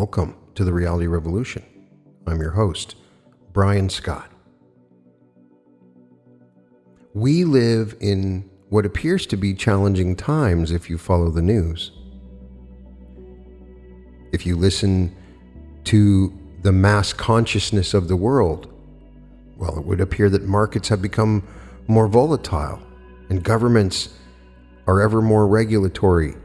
Welcome to the Reality Revolution. I'm your host, Brian Scott. We live in what appears to be challenging times if you follow the news. If you listen to the mass consciousness of the world, well, it would appear that markets have become more volatile and governments are ever more regulatory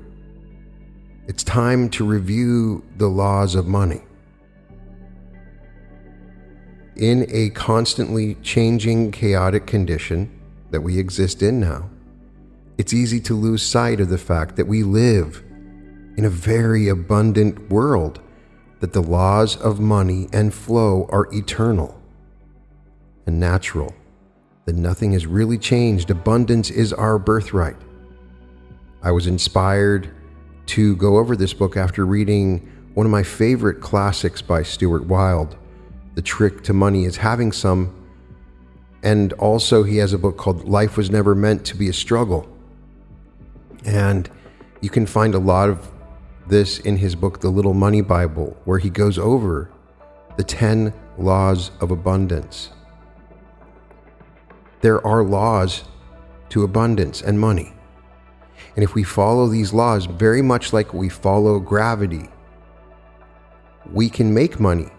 it's time to review the laws of money. In a constantly changing, chaotic condition that we exist in now, it's easy to lose sight of the fact that we live in a very abundant world, that the laws of money and flow are eternal and natural, that nothing has really changed. Abundance is our birthright. I was inspired to go over this book after reading one of my favorite classics by Stuart Wilde. The Trick to Money is having some. And also, he has a book called Life Was Never Meant to Be a Struggle. And you can find a lot of this in his book, The Little Money Bible, where he goes over the 10 laws of abundance. There are laws to abundance and money. And if we follow these laws, very much like we follow gravity, we can make money.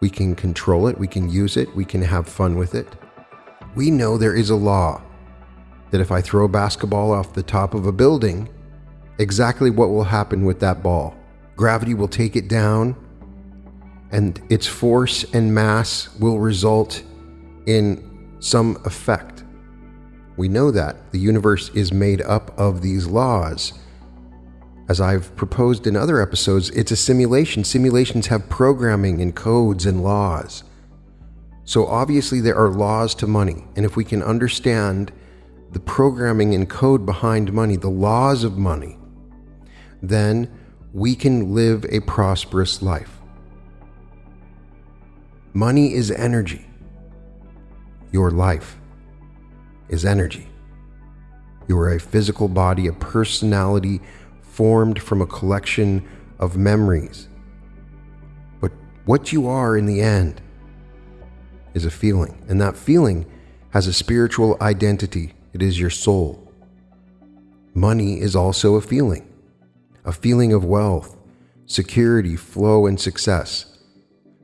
We can control it, we can use it, we can have fun with it. We know there is a law that if I throw a basketball off the top of a building, exactly what will happen with that ball. Gravity will take it down, and its force and mass will result in some effect. We know that the universe is made up of these laws. As I've proposed in other episodes, it's a simulation. Simulations have programming and codes and laws. So obviously, there are laws to money. And if we can understand the programming and code behind money, the laws of money, then we can live a prosperous life. Money is energy. Your life is energy. You are a physical body, a personality formed from a collection of memories. But what you are in the end is a feeling, and that feeling has a spiritual identity. It is your soul. Money is also a feeling, a feeling of wealth, security, flow, and success.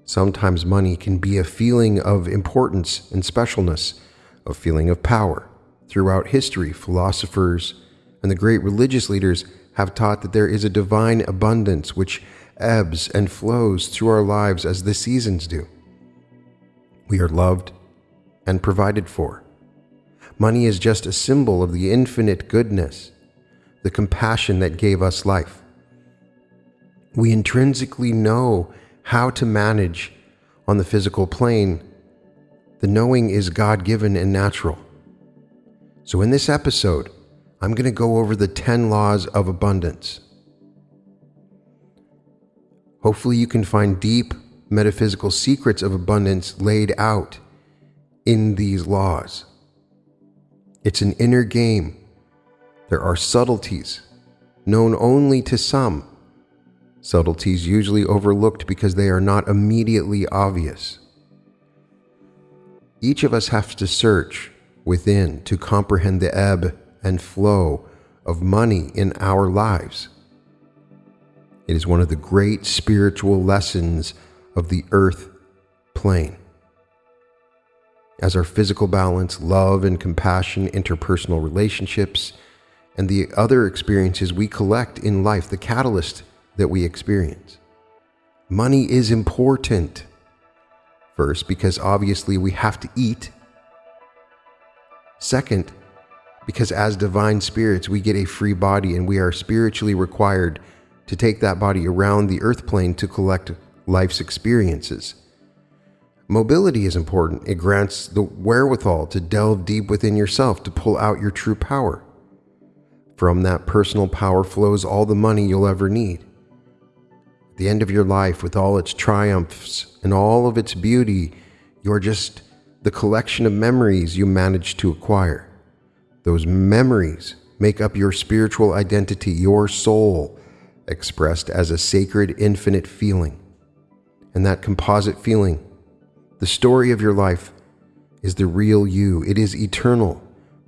Sometimes money can be a feeling of importance and specialness a feeling of power. Throughout history, philosophers and the great religious leaders have taught that there is a divine abundance which ebbs and flows through our lives as the seasons do. We are loved and provided for. Money is just a symbol of the infinite goodness, the compassion that gave us life. We intrinsically know how to manage on the physical plane the knowing is God given and natural. So, in this episode, I'm going to go over the 10 laws of abundance. Hopefully, you can find deep metaphysical secrets of abundance laid out in these laws. It's an inner game. There are subtleties known only to some, subtleties usually overlooked because they are not immediately obvious. Each of us has to search within to comprehend the ebb and flow of money in our lives. It is one of the great spiritual lessons of the earth plane. As our physical balance, love and compassion, interpersonal relationships, and the other experiences we collect in life, the catalyst that we experience. Money is important First, because obviously we have to eat. Second, because as divine spirits, we get a free body and we are spiritually required to take that body around the earth plane to collect life's experiences. Mobility is important. It grants the wherewithal to delve deep within yourself to pull out your true power. From that personal power flows all the money you'll ever need the end of your life with all its triumphs and all of its beauty, you're just the collection of memories you managed to acquire. Those memories make up your spiritual identity, your soul, expressed as a sacred, infinite feeling. And that composite feeling, the story of your life, is the real you. It is eternal,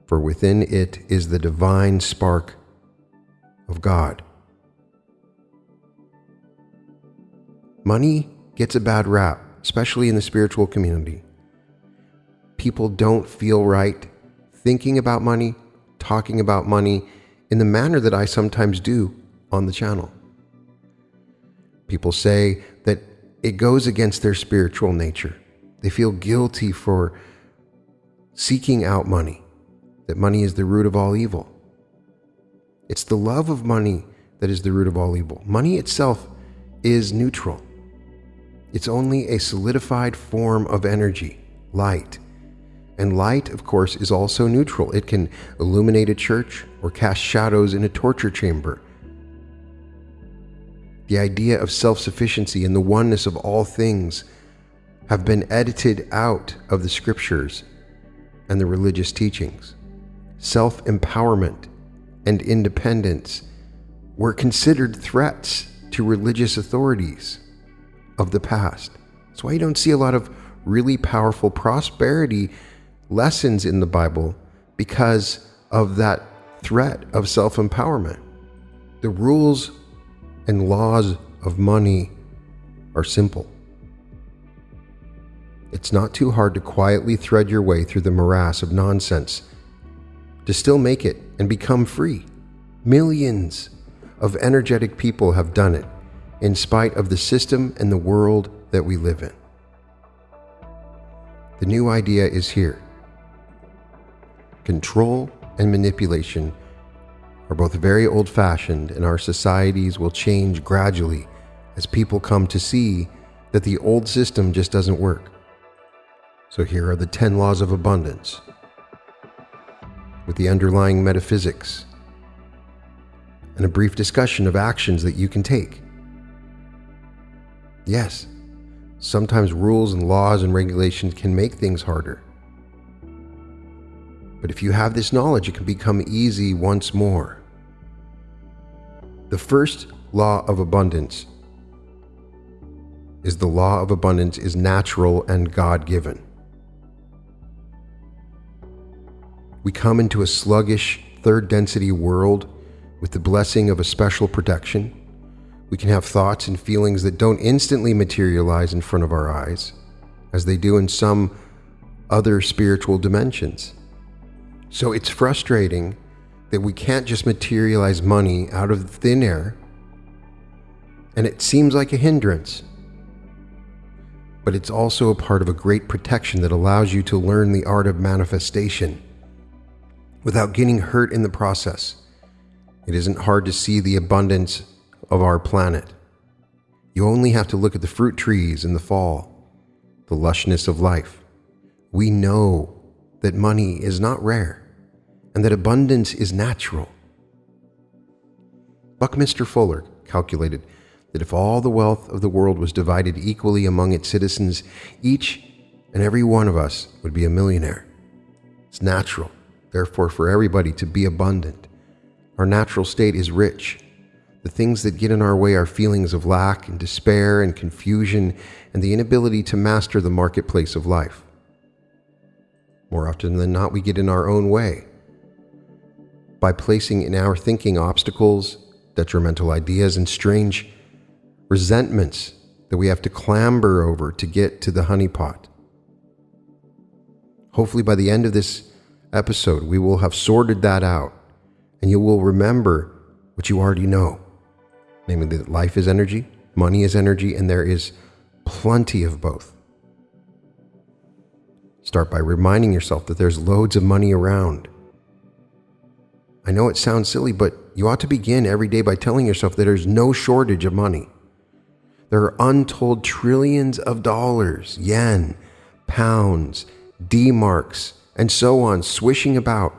for within it is the divine spark of God. Money gets a bad rap, especially in the spiritual community. People don't feel right thinking about money, talking about money in the manner that I sometimes do on the channel. People say that it goes against their spiritual nature. They feel guilty for seeking out money, that money is the root of all evil. It's the love of money that is the root of all evil. Money itself is neutral. It's only a solidified form of energy, light. And light, of course, is also neutral. It can illuminate a church or cast shadows in a torture chamber. The idea of self sufficiency and the oneness of all things have been edited out of the scriptures and the religious teachings. Self empowerment and independence were considered threats to religious authorities of the past. That's why you don't see a lot of really powerful prosperity lessons in the Bible because of that threat of self empowerment. The rules and laws of money are simple. It's not too hard to quietly thread your way through the morass of nonsense to still make it and become free. Millions of energetic people have done it in spite of the system and the world that we live in. The new idea is here. Control and manipulation are both very old fashioned, and our societies will change gradually as people come to see that the old system just doesn't work. So here are the 10 laws of abundance with the underlying metaphysics and a brief discussion of actions that you can take. Yes, sometimes rules and laws and regulations can make things harder. But if you have this knowledge, it can become easy once more. The first law of abundance is the law of abundance is natural and God given. We come into a sluggish, third density world with the blessing of a special protection. We can have thoughts and feelings that don't instantly materialize in front of our eyes, as they do in some other spiritual dimensions. So it's frustrating that we can't just materialize money out of thin air, and it seems like a hindrance. But it's also a part of a great protection that allows you to learn the art of manifestation without getting hurt in the process. It isn't hard to see the abundance of our planet. You only have to look at the fruit trees in the fall, the lushness of life. We know that money is not rare and that abundance is natural. Buckminster Fuller calculated that if all the wealth of the world was divided equally among its citizens, each and every one of us would be a millionaire. It's natural therefore, for everybody to be abundant. Our natural state is rich. The things that get in our way are feelings of lack and despair and confusion and the inability to master the marketplace of life. More often than not, we get in our own way by placing in our thinking obstacles, detrimental ideas, and strange resentments that we have to clamber over to get to the honeypot. Hopefully, by the end of this episode, we will have sorted that out and you will remember what you already know namely that life is energy, money is energy, and there is plenty of both. Start by reminding yourself that there's loads of money around. I know it sounds silly, but you ought to begin every day by telling yourself that there's no shortage of money. There are untold trillions of dollars, yen, pounds, D marks, and so on, swishing about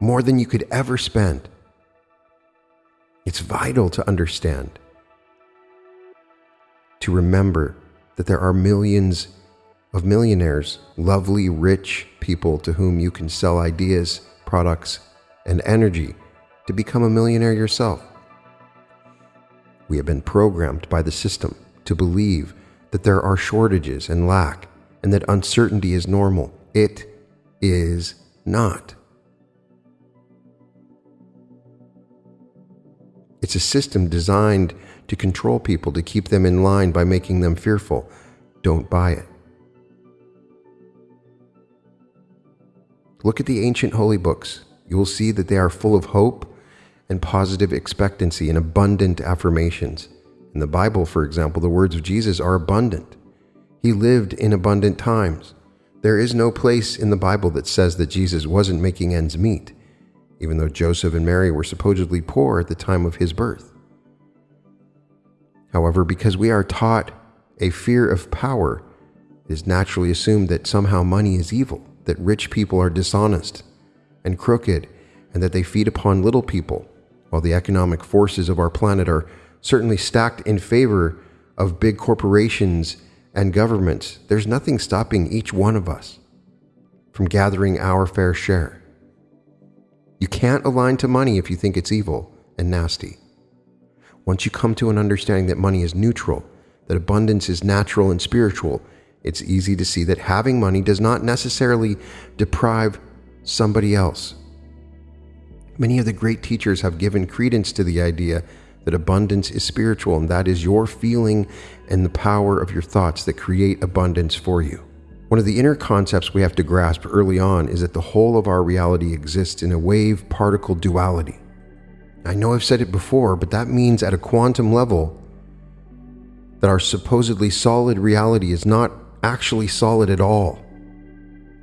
more than you could ever spend. It's vital to understand, to remember that there are millions of millionaires, lovely, rich people to whom you can sell ideas, products, and energy to become a millionaire yourself. We have been programmed by the system to believe that there are shortages and lack and that uncertainty is normal. It is not. It's a system designed to control people, to keep them in line by making them fearful. Don't buy it. Look at the ancient holy books. You will see that they are full of hope and positive expectancy and abundant affirmations. In the Bible, for example, the words of Jesus are abundant. He lived in abundant times. There is no place in the Bible that says that Jesus wasn't making ends meet, even though Joseph and Mary were supposedly poor at the time of his birth. However, because we are taught a fear of power, it is naturally assumed that somehow money is evil, that rich people are dishonest and crooked, and that they feed upon little people while the economic forces of our planet are certainly stacked in favor of big corporations and governments, there's nothing stopping each one of us from gathering our fair share. You can't align to money if you think it's evil and nasty. Once you come to an understanding that money is neutral, that abundance is natural and spiritual, it's easy to see that having money does not necessarily deprive somebody else Many of the great teachers have given credence to the idea that abundance is spiritual, and that is your feeling and the power of your thoughts that create abundance for you. One of the inner concepts we have to grasp early on is that the whole of our reality exists in a wave particle duality. I know I've said it before, but that means at a quantum level that our supposedly solid reality is not actually solid at all.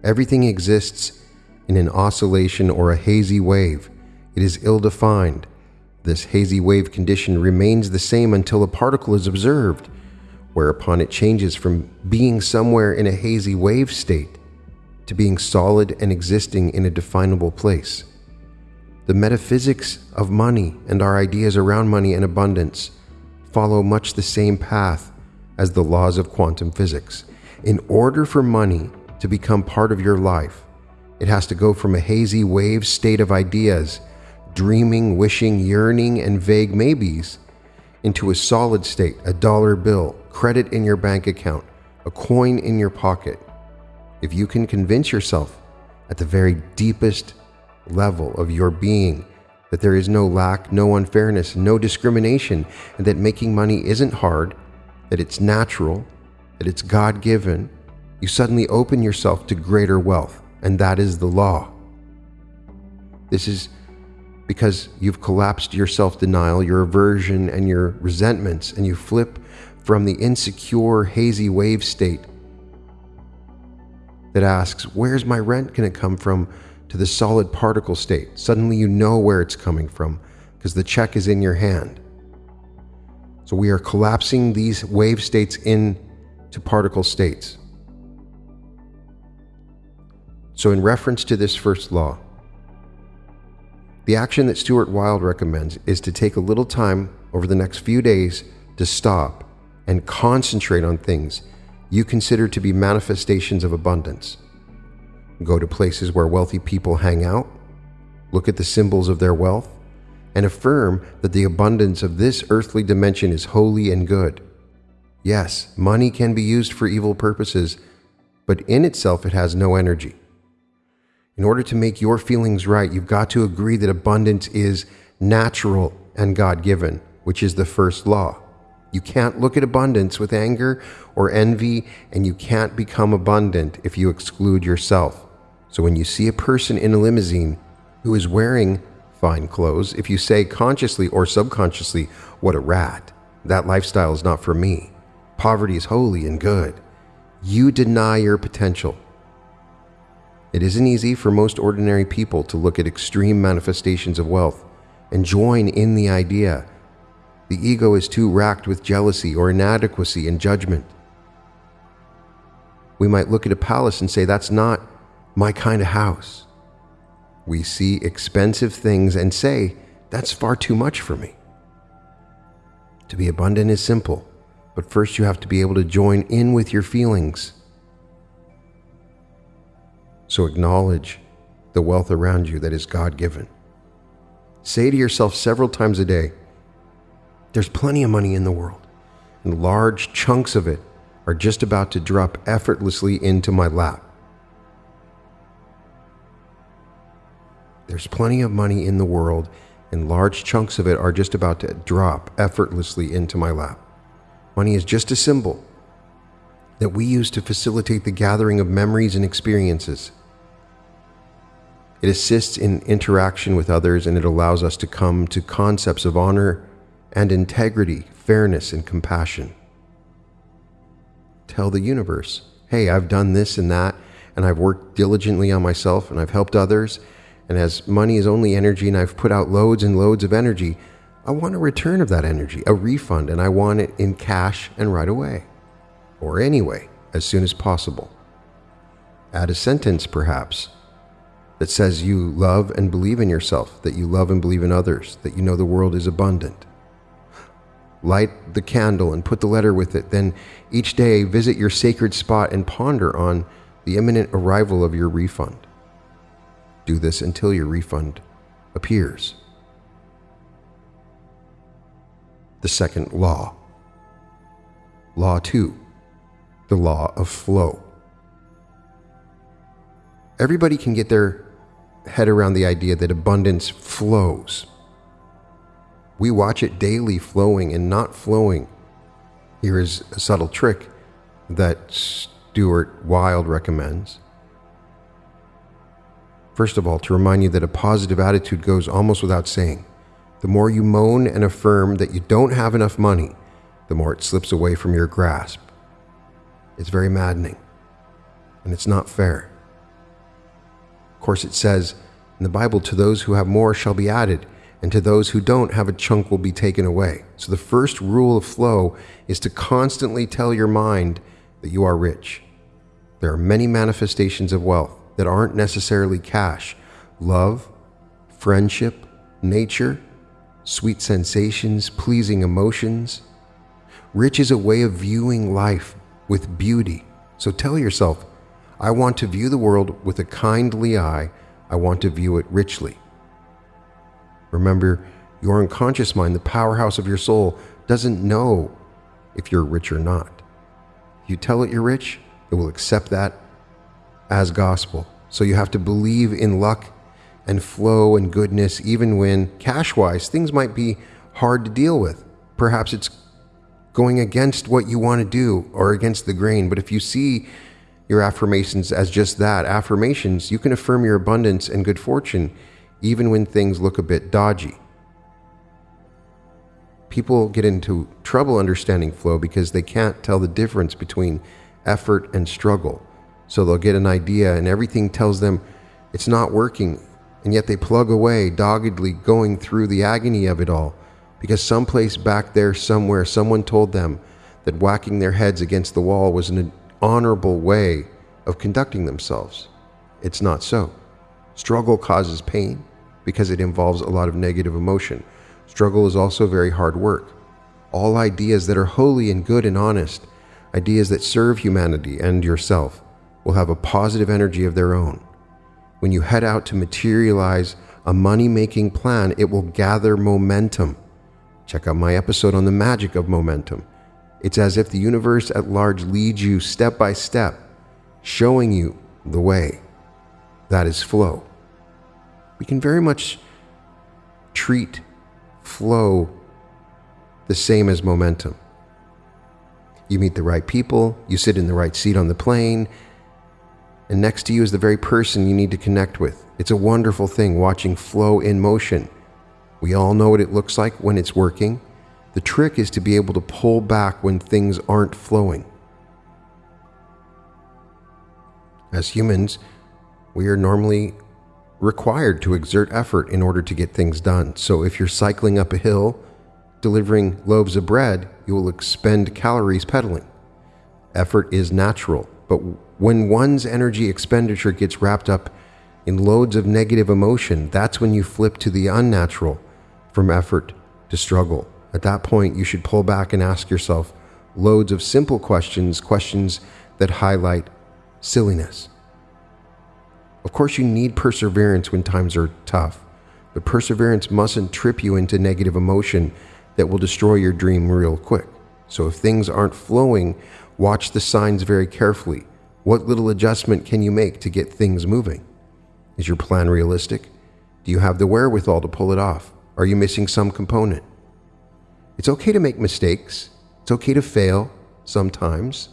Everything exists in an oscillation or a hazy wave it is ill defined. This hazy wave condition remains the same until a particle is observed, whereupon it changes from being somewhere in a hazy wave state to being solid and existing in a definable place. The metaphysics of money and our ideas around money and abundance follow much the same path as the laws of quantum physics. In order for money to become part of your life, it has to go from a hazy wave state of ideas dreaming, wishing, yearning, and vague maybes into a solid state, a dollar bill, credit in your bank account, a coin in your pocket. If you can convince yourself at the very deepest level of your being that there is no lack, no unfairness, no discrimination, and that making money isn't hard, that it's natural, that it's God given, you suddenly open yourself to greater wealth, and that is the law. This is because you've collapsed your self denial, your aversion, and your resentments, and you flip from the insecure, hazy wave state that asks, Where's my rent going to come from? to the solid particle state. Suddenly you know where it's coming from because the check is in your hand. So we are collapsing these wave states into particle states. So, in reference to this first law, the action that Stuart Wilde recommends is to take a little time over the next few days to stop and concentrate on things you consider to be manifestations of abundance. Go to places where wealthy people hang out, look at the symbols of their wealth, and affirm that the abundance of this earthly dimension is holy and good. Yes, money can be used for evil purposes, but in itself it has no energy. In order to make your feelings right, you've got to agree that abundance is natural and God given, which is the first law. You can't look at abundance with anger or envy, and you can't become abundant if you exclude yourself. So when you see a person in a limousine who is wearing fine clothes, if you say consciously or subconsciously, What a rat, that lifestyle is not for me. Poverty is holy and good. You deny your potential. It isn't easy for most ordinary people to look at extreme manifestations of wealth and join in the idea. The ego is too racked with jealousy or inadequacy and judgment. We might look at a palace and say, That's not my kind of house. We see expensive things and say, That's far too much for me. To be abundant is simple, but first you have to be able to join in with your feelings so acknowledge the wealth around you that is God given. Say to yourself several times a day, There's plenty of money in the world, and large chunks of it are just about to drop effortlessly into my lap. There's plenty of money in the world, and large chunks of it are just about to drop effortlessly into my lap. Money is just a symbol that we use to facilitate the gathering of memories and experiences. It assists in interaction with others and it allows us to come to concepts of honor and integrity, fairness, and compassion. Tell the universe, hey, I've done this and that, and I've worked diligently on myself and I've helped others, and as money is only energy and I've put out loads and loads of energy, I want a return of that energy, a refund, and I want it in cash and right away. Or anyway, as soon as possible. Add a sentence, perhaps, that says you love and believe in yourself, that you love and believe in others, that you know the world is abundant. Light the candle and put the letter with it. Then each day visit your sacred spot and ponder on the imminent arrival of your refund. Do this until your refund appears. The second law. Law 2. The law of flow. Everybody can get their head around the idea that abundance flows. We watch it daily flowing and not flowing. Here is a subtle trick that Stuart Wilde recommends. First of all, to remind you that a positive attitude goes almost without saying. The more you moan and affirm that you don't have enough money, the more it slips away from your grasp. It's very maddening, and it's not fair. Of course, it says in the Bible, to those who have more shall be added, and to those who don't have a chunk will be taken away. So the first rule of flow is to constantly tell your mind that you are rich. There are many manifestations of wealth that aren't necessarily cash love, friendship, nature, sweet sensations, pleasing emotions. Rich is a way of viewing life with beauty. So tell yourself, I want to view the world with a kindly eye. I want to view it richly. Remember, your unconscious mind, the powerhouse of your soul, doesn't know if you're rich or not. If you tell it you're rich, it will accept that as gospel. So you have to believe in luck and flow and goodness, even when cash wise things might be hard to deal with. Perhaps it's going against what you want to do or against the grain. But if you see your affirmations as just that affirmations, you can affirm your abundance and good fortune even when things look a bit dodgy. People get into trouble understanding flow because they can't tell the difference between effort and struggle. So they'll get an idea and everything tells them it's not working, and yet they plug away, doggedly going through the agony of it all because someplace back there somewhere someone told them that whacking their heads against the wall was an honorable way of conducting themselves. It's not so. Struggle causes pain because it involves a lot of negative emotion. Struggle is also very hard work. All ideas that are holy and good and honest, ideas that serve humanity and yourself, will have a positive energy of their own. When you head out to materialize a money making plan, it will gather momentum. Check out my episode on the magic of momentum. It's as if the universe at large leads you step by step, showing you the way. That is flow. We can very much treat flow the same as momentum. You meet the right people, you sit in the right seat on the plane, and next to you is the very person you need to connect with. It's a wonderful thing watching flow in motion. We all know what it looks like when it's working. The trick is to be able to pull back when things aren't flowing. As humans, we are normally required to exert effort in order to get things done. So if you're cycling up a hill, delivering loaves of bread, you will expend calories pedaling. Effort is natural, but when one's energy expenditure gets wrapped up in loads of negative emotion, that's when you flip to the unnatural from effort to struggle. At that point, you should pull back and ask yourself loads of simple questions, questions that highlight silliness. Of course, you need perseverance when times are tough, but perseverance mustn't trip you into negative emotion that will destroy your dream real quick. So if things aren't flowing, watch the signs very carefully. What little adjustment can you make to get things moving? Is your plan realistic? Do you have the wherewithal to pull it off? Are you missing some component? It's okay to make mistakes. It's okay to fail sometimes.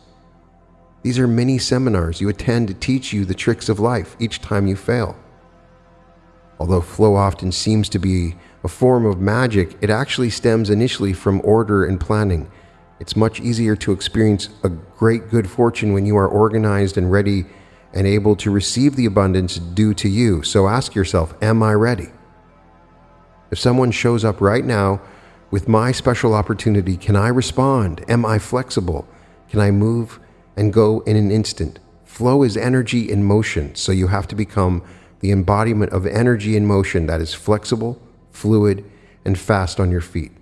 These are mini seminars you attend to teach you the tricks of life each time you fail. Although flow often seems to be a form of magic, it actually stems initially from order and planning. It's much easier to experience a great good fortune when you are organized and ready and able to receive the abundance due to you. So ask yourself, Am I ready? If someone shows up right now with my special opportunity, can I respond? Am I flexible? Can I move and go in an instant? Flow is energy in motion, so you have to become the embodiment of energy in motion that is flexible, fluid, and fast on your feet.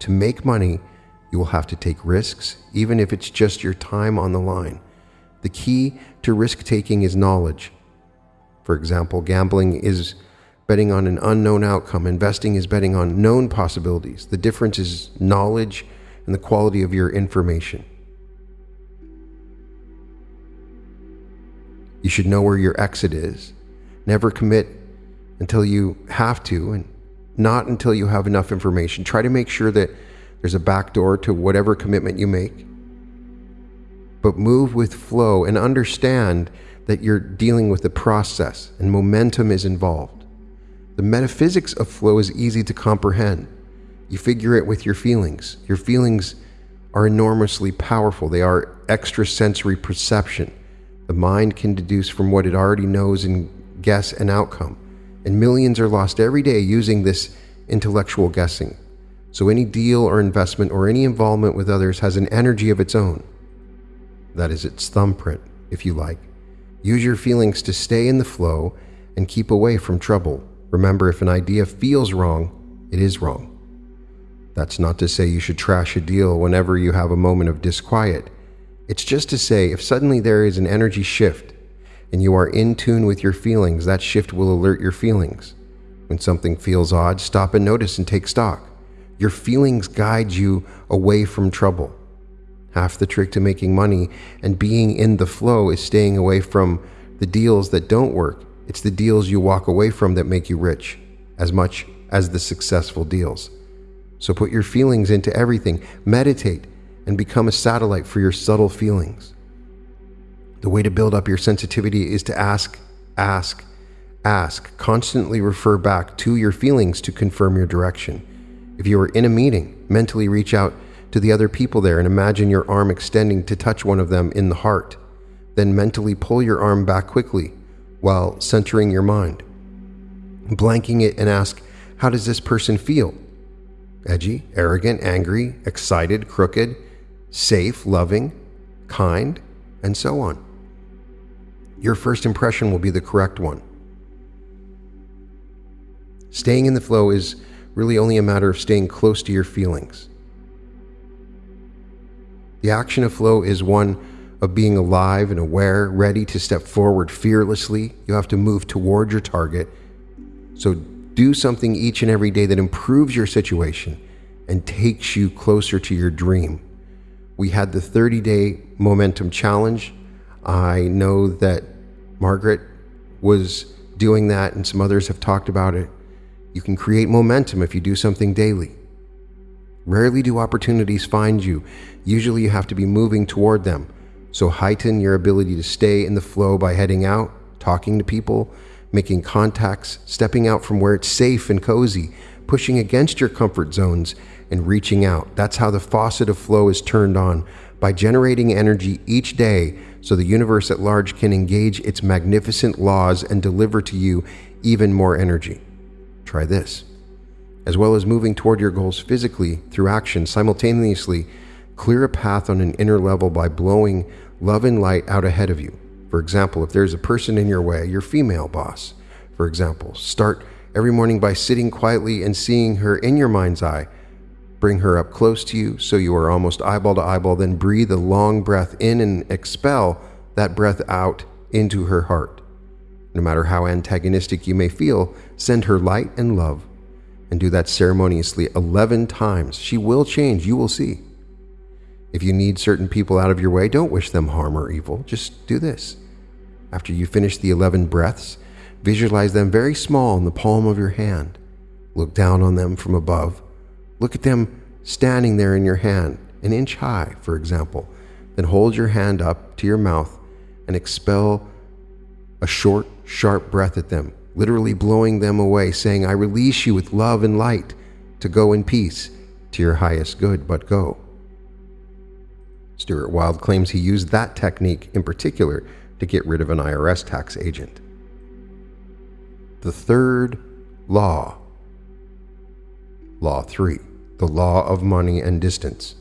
To make money, you will have to take risks, even if it's just your time on the line. The key to risk taking is knowledge. For example, gambling is betting on an unknown outcome, investing is betting on known possibilities. The difference is knowledge and the quality of your information. You should know where your exit is. Never commit until you have to, and not until you have enough information. Try to make sure that there's a back door to whatever commitment you make. But move with flow and understand that you're dealing with a process and momentum is involved. The metaphysics of flow is easy to comprehend. You figure it with your feelings. Your feelings are enormously powerful, they are extrasensory perception. The mind can deduce from what it already knows and guess an outcome. And millions are lost every day using this intellectual guessing. So any deal or investment or any involvement with others has an energy of its own. That is its thumbprint, if you like. Use your feelings to stay in the flow and keep away from trouble. Remember, if an idea feels wrong, it is wrong. That's not to say you should trash a deal whenever you have a moment of disquiet. It's just to say, if suddenly there is an energy shift and you are in tune with your feelings, that shift will alert your feelings. When something feels odd, stop and notice and take stock. Your feelings guide you away from trouble. Half the trick to making money and being in the flow is staying away from the deals that don't work. It's the deals you walk away from that make you rich, as much as the successful deals. So put your feelings into everything. Meditate and become a satellite for your subtle feelings. The way to build up your sensitivity is to ask, ask, ask. Constantly refer back to your feelings to confirm your direction. If you are in a meeting, mentally reach out to the other people there and imagine your arm extending to touch one of them in the heart. Then mentally pull your arm back quickly while centering your mind. Blanking it and ask, How does this person feel? Edgy, arrogant, angry, excited, crooked, safe, loving, kind, and so on. Your first impression will be the correct one. Staying in the flow is really only a matter of staying close to your feelings. The action of flow is one of being alive and aware, ready to step forward fearlessly. You have to move toward your target. So do something each and every day that improves your situation and takes you closer to your dream. We had the 30 day momentum challenge. I know that Margaret was doing that, and some others have talked about it. You can create momentum if you do something daily. Rarely do opportunities find you. Usually, you have to be moving toward them. So, heighten your ability to stay in the flow by heading out, talking to people, making contacts, stepping out from where it's safe and cozy, pushing against your comfort zones, and reaching out. That's how the faucet of flow is turned on by generating energy each day so the universe at large can engage its magnificent laws and deliver to you even more energy. Try this. As well as moving toward your goals physically through action, simultaneously clear a path on an inner level by blowing love and light out ahead of you. For example, if there's a person in your way, your female boss, for example, start every morning by sitting quietly and seeing her in your mind's eye Bring her up close to you so you are almost eyeball to eyeball. Then breathe a long breath in and expel that breath out into her heart. No matter how antagonistic you may feel, send her light and love. and do that ceremoniously 11 times. She will change, you will see. If you need certain people out of your way, don't wish them harm or evil. Just do this. After you finish the 11 breaths, visualize them very small in the palm of your hand. Look down on them from above. Look at them standing there in your hand, an inch high, for example. Then hold your hand up to your mouth and expel a short, sharp breath at them, literally blowing them away, saying, I release you with love and light to go in peace to your highest good, but go. Stuart Wilde claims he used that technique in particular to get rid of an IRS tax agent. The third law, Law 3, the law of money and distance.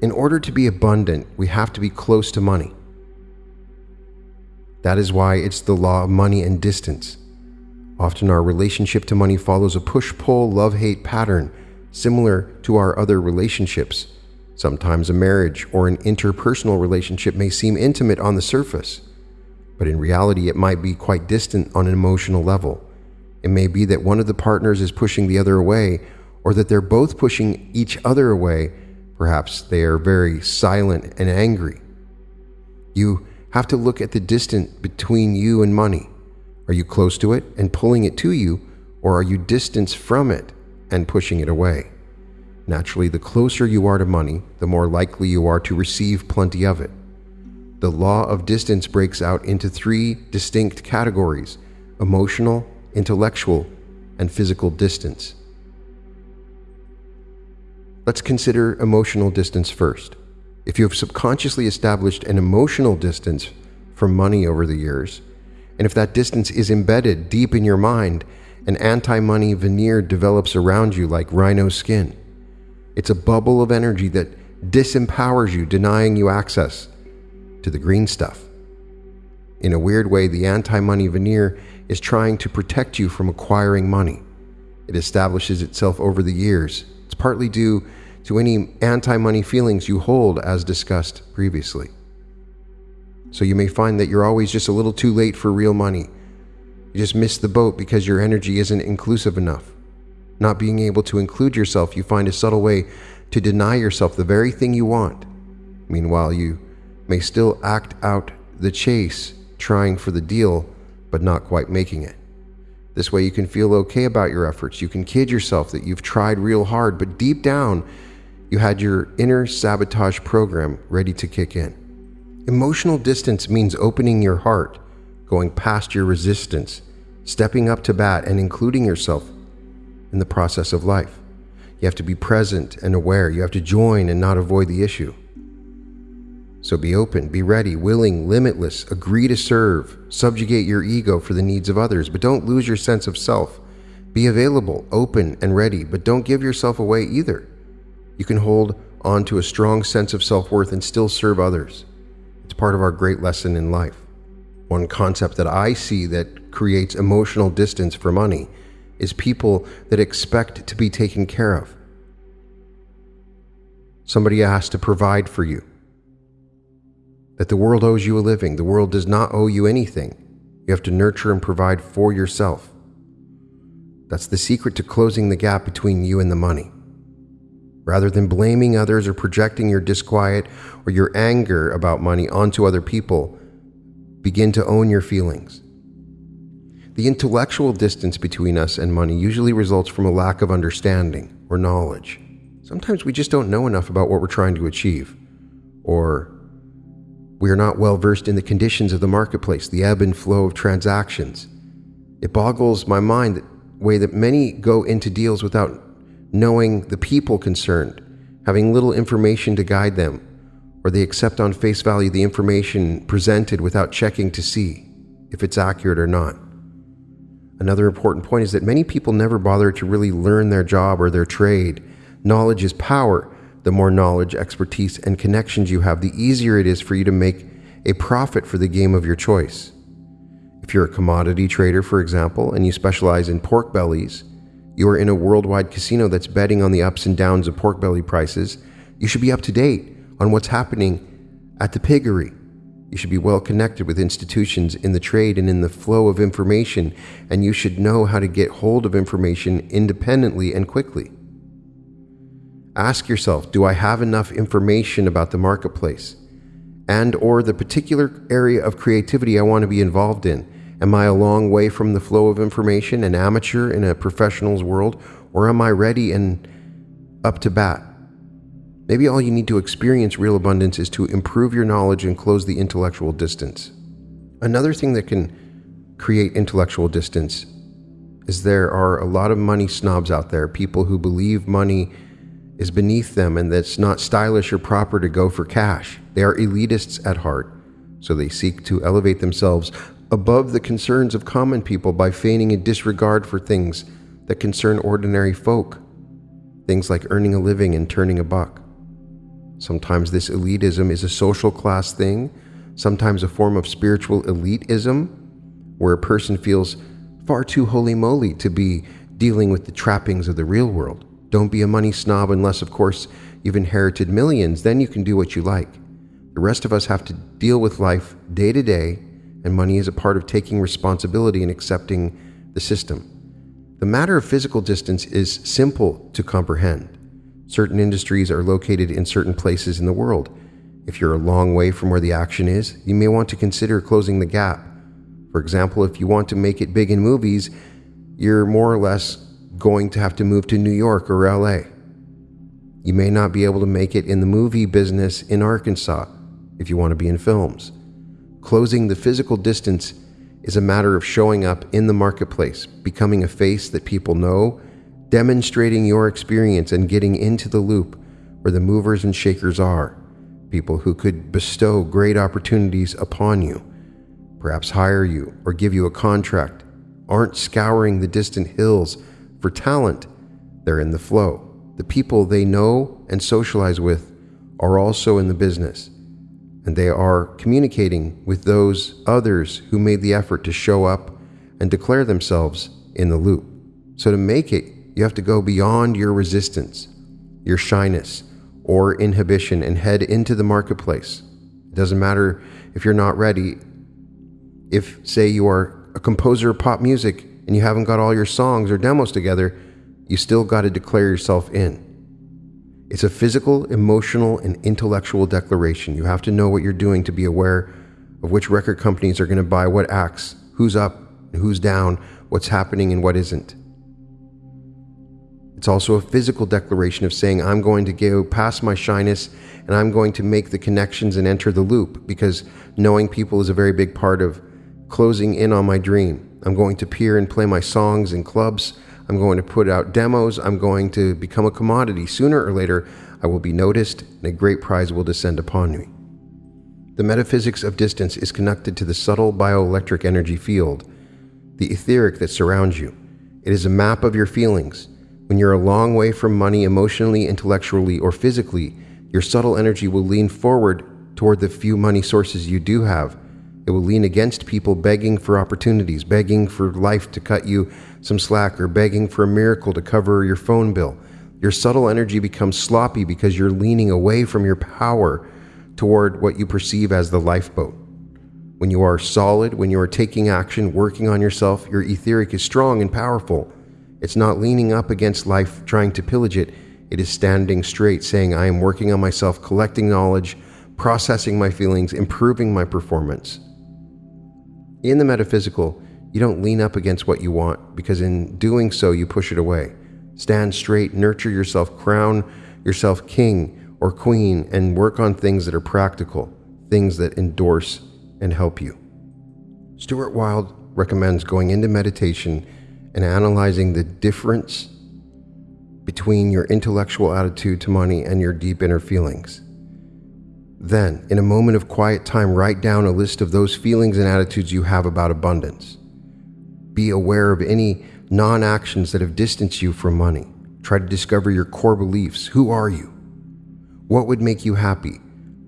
In order to be abundant, we have to be close to money. That is why it's the law of money and distance. Often our relationship to money follows a push pull, love hate pattern similar to our other relationships. Sometimes a marriage or an interpersonal relationship may seem intimate on the surface, but in reality, it might be quite distant on an emotional level. It may be that one of the partners is pushing the other away, or that they're both pushing each other away. Perhaps they are very silent and angry. You have to look at the distance between you and money. Are you close to it and pulling it to you, or are you distance from it and pushing it away? Naturally, the closer you are to money, the more likely you are to receive plenty of it. The law of distance breaks out into three distinct categories emotional, intellectual, and physical distance. Let's consider emotional distance first. If you have subconsciously established an emotional distance from money over the years, and if that distance is embedded deep in your mind, an anti money veneer develops around you like rhino skin. It's a bubble of energy that disempowers you, denying you access to the green stuff. In a weird way, the anti money veneer is trying to protect you from acquiring money. It establishes itself over the years. It's partly due to any anti money feelings you hold, as discussed previously. So you may find that you're always just a little too late for real money. You just miss the boat because your energy isn't inclusive enough. Not being able to include yourself, you find a subtle way to deny yourself the very thing you want. Meanwhile, you may still act out the chase, trying for the deal, but not quite making it. This way, you can feel okay about your efforts. You can kid yourself that you've tried real hard, but deep down, you had your inner sabotage program ready to kick in. Emotional distance means opening your heart, going past your resistance, stepping up to bat, and including yourself in the process of life. You have to be present and aware. You have to join and not avoid the issue. So be open, be ready, willing, limitless, agree to serve, subjugate your ego for the needs of others, but don't lose your sense of self. Be available, open, and ready, but don't give yourself away either. You can hold on to a strong sense of self worth and still serve others. It's part of our great lesson in life. One concept that I see that creates emotional distance for money is people that expect to be taken care of. Somebody has to provide for you. That the world owes you a living. The world does not owe you anything. You have to nurture and provide for yourself. That's the secret to closing the gap between you and the money. Rather than blaming others or projecting your disquiet or your anger about money onto other people, begin to own your feelings. The intellectual distance between us and money usually results from a lack of understanding or knowledge. Sometimes we just don't know enough about what we're trying to achieve, or we are not well versed in the conditions of the marketplace, the ebb and flow of transactions. It boggles my mind the way that many go into deals without knowing the people concerned, having little information to guide them, or they accept on face value the information presented without checking to see if it's accurate or not. Another important point is that many people never bother to really learn their job or their trade. Knowledge is power. The more knowledge, expertise, and connections you have, the easier it is for you to make a profit for the game of your choice. If you're a commodity trader, for example, and you specialize in pork bellies, you are in a worldwide casino that's betting on the ups and downs of pork belly prices. You should be up to date on what's happening at the piggery. You should be well connected with institutions in the trade and in the flow of information, and you should know how to get hold of information independently and quickly. Ask yourself, do I have enough information about the marketplace and or the particular area of creativity I want to be involved in? Am I a long way from the flow of information, an amateur in a professional's world, or am I ready and up to bat? Maybe all you need to experience real abundance is to improve your knowledge and close the intellectual distance. Another thing that can create intellectual distance is there are a lot of money snobs out there, people who believe money is beneath them and that it's not stylish or proper to go for cash. They are elitists at heart, so they seek to elevate themselves above the concerns of common people by feigning a disregard for things that concern ordinary folk. Things like earning a living and turning a buck. Sometimes this elitism is a social class thing, sometimes a form of spiritual elitism, where a person feels far too holy moly to be dealing with the trappings of the real world. Don't be a money snob unless, of course, you've inherited millions, then you can do what you like. The rest of us have to deal with life day to day, and money is a part of taking responsibility and accepting the system. The matter of physical distance is simple to comprehend. Certain industries are located in certain places in the world. If you're a long way from where the action is, you may want to consider closing the gap. For example, if you want to make it big in movies, you're more or less going to have to move to New York or LA. You may not be able to make it in the movie business in Arkansas if you want to be in films. Closing the physical distance is a matter of showing up in the marketplace, becoming a face that people know demonstrating your experience and getting into the loop where the movers and shakers are, people who could bestow great opportunities upon you, perhaps hire you or give you a contract, aren't scouring the distant hills for talent, they're in the flow. The people they know and socialize with are also in the business, and they are communicating with those others who made the effort to show up and declare themselves in the loop. So, to make it you have to go beyond your resistance, your shyness, or inhibition and head into the marketplace. It doesn't matter if you're not ready. If, say, you are a composer of pop music and you haven't got all your songs or demos together, you still got to declare yourself in. It's a physical, emotional, and intellectual declaration. You have to know what you're doing to be aware of which record companies are going to buy what acts, who's up, who's down, what's happening, and what isn't. It's also a physical declaration of saying, I'm going to go past my shyness and I'm going to make the connections and enter the loop because knowing people is a very big part of closing in on my dream. I'm going to peer and play my songs in clubs. I'm going to put out demos. I'm going to become a commodity. Sooner or later, I will be noticed and a great prize will descend upon me. The metaphysics of distance is connected to the subtle bioelectric energy field, the etheric that surrounds you. It is a map of your feelings when you're a long way from money emotionally, intellectually, or physically, your subtle energy will lean forward toward the few money sources you do have. It will lean against people begging for opportunities, begging for life to cut you some slack, or begging for a miracle to cover your phone bill. Your subtle energy becomes sloppy because you're leaning away from your power toward what you perceive as the lifeboat. When you are solid, when you are taking action, working on yourself, your etheric is strong and powerful. It's not leaning up against life, trying to pillage it. It is standing straight, saying, I am working on myself, collecting knowledge, processing my feelings, improving my performance. In the metaphysical, you don't lean up against what you want, because in doing so, you push it away. Stand straight, nurture yourself, crown yourself king or queen, and work on things that are practical, things that endorse and help you. Stuart Wilde recommends going into meditation and analyzing the difference between your intellectual attitude to money and your deep inner feelings. Then, in a moment of quiet time, write down a list of those feelings and attitudes you have about abundance. Be aware of any non actions that have distanced you from money. Try to discover your core beliefs. Who are you? What would make you happy?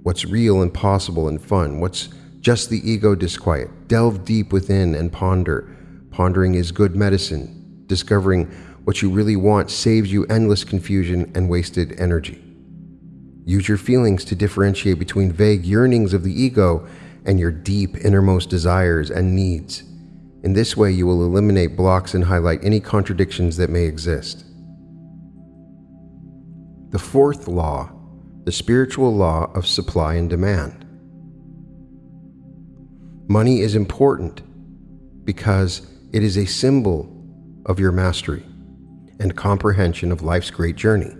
What's real and possible and fun? What's just the ego disquiet? Delve deep within and ponder Pondering is good medicine. Discovering what you really want saves you endless confusion and wasted energy. Use your feelings to differentiate between vague yearnings of the ego and your deep innermost desires and needs. In this way, you will eliminate blocks and highlight any contradictions that may exist. The fourth law, the spiritual law of supply and demand. Money is important because it is a symbol of your mastery and comprehension of life's great journey.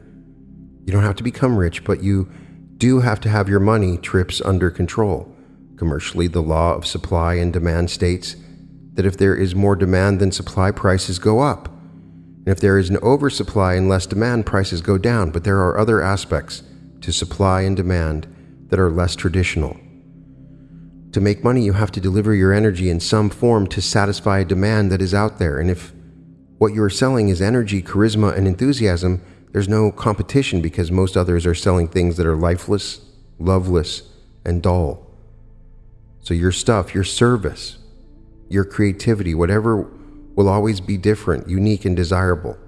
You don't have to become rich, but you do have to have your money trips under control. Commercially, the law of supply and demand states that if there is more demand than supply, prices go up. And if there is an oversupply and less demand, prices go down. But there are other aspects to supply and demand that are less traditional. To make money, you have to deliver your energy in some form to satisfy a demand that is out there. And if what you are selling is energy, charisma, and enthusiasm, there's no competition because most others are selling things that are lifeless, loveless, and dull. So your stuff, your service, your creativity, whatever will always be different, unique, and desirable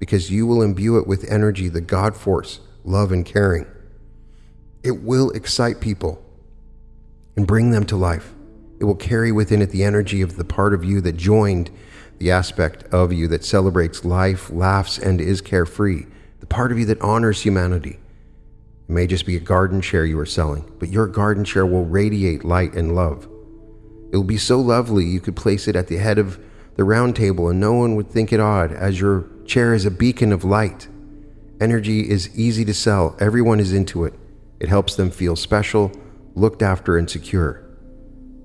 because you will imbue it with energy, the God force, love, and caring. It will excite people and bring them to life. It will carry within it the energy of the part of you that joined the aspect of you that celebrates life, laughs, and is carefree, the part of you that honors humanity. It may just be a garden chair you are selling, but your garden chair will radiate light and love. It will be so lovely you could place it at the head of the round table and no one would think it odd, as your chair is a beacon of light. Energy is easy to sell, everyone is into it. It helps them feel special, looked after, and secure.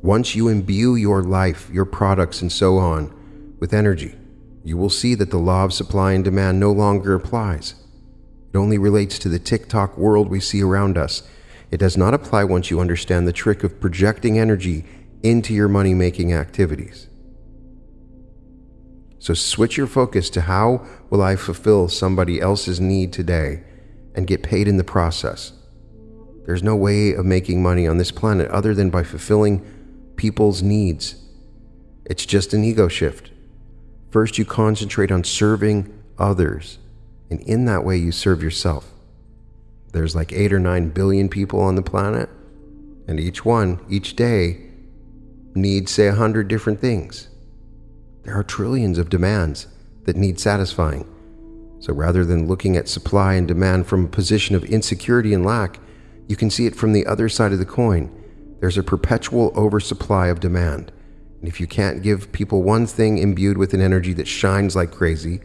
Once you imbue your life, your products, and so on with energy, you will see that the law of supply and demand no longer applies. It only relates to the tick-tock world we see around us. It does not apply once you understand the trick of projecting energy into your money making activities. So switch your focus to how will I fulfill somebody else's need today and get paid in the process. There's no way of making money on this planet other than by fulfilling people's needs. It's just an ego shift. First, you concentrate on serving others, and in that way, you serve yourself. There's like eight or nine billion people on the planet, and each one, each day, needs, say, a hundred different things. There are trillions of demands that need satisfying. So rather than looking at supply and demand from a position of insecurity and lack, you can see it from the other side of the coin. There's a perpetual oversupply of demand. And if you can't give people one thing imbued with an energy that shines like crazy,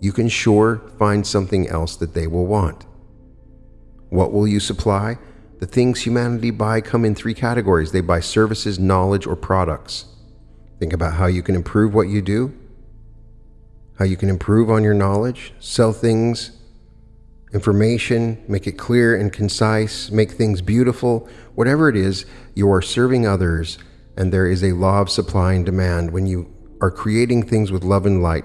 you can sure find something else that they will want. What will you supply? The things humanity buy come in three categories they buy services, knowledge, or products. Think about how you can improve what you do, how you can improve on your knowledge, sell things, information, make it clear and concise, make things beautiful. Whatever it is, you are serving others and there is a law of supply and demand. When you are creating things with love and light,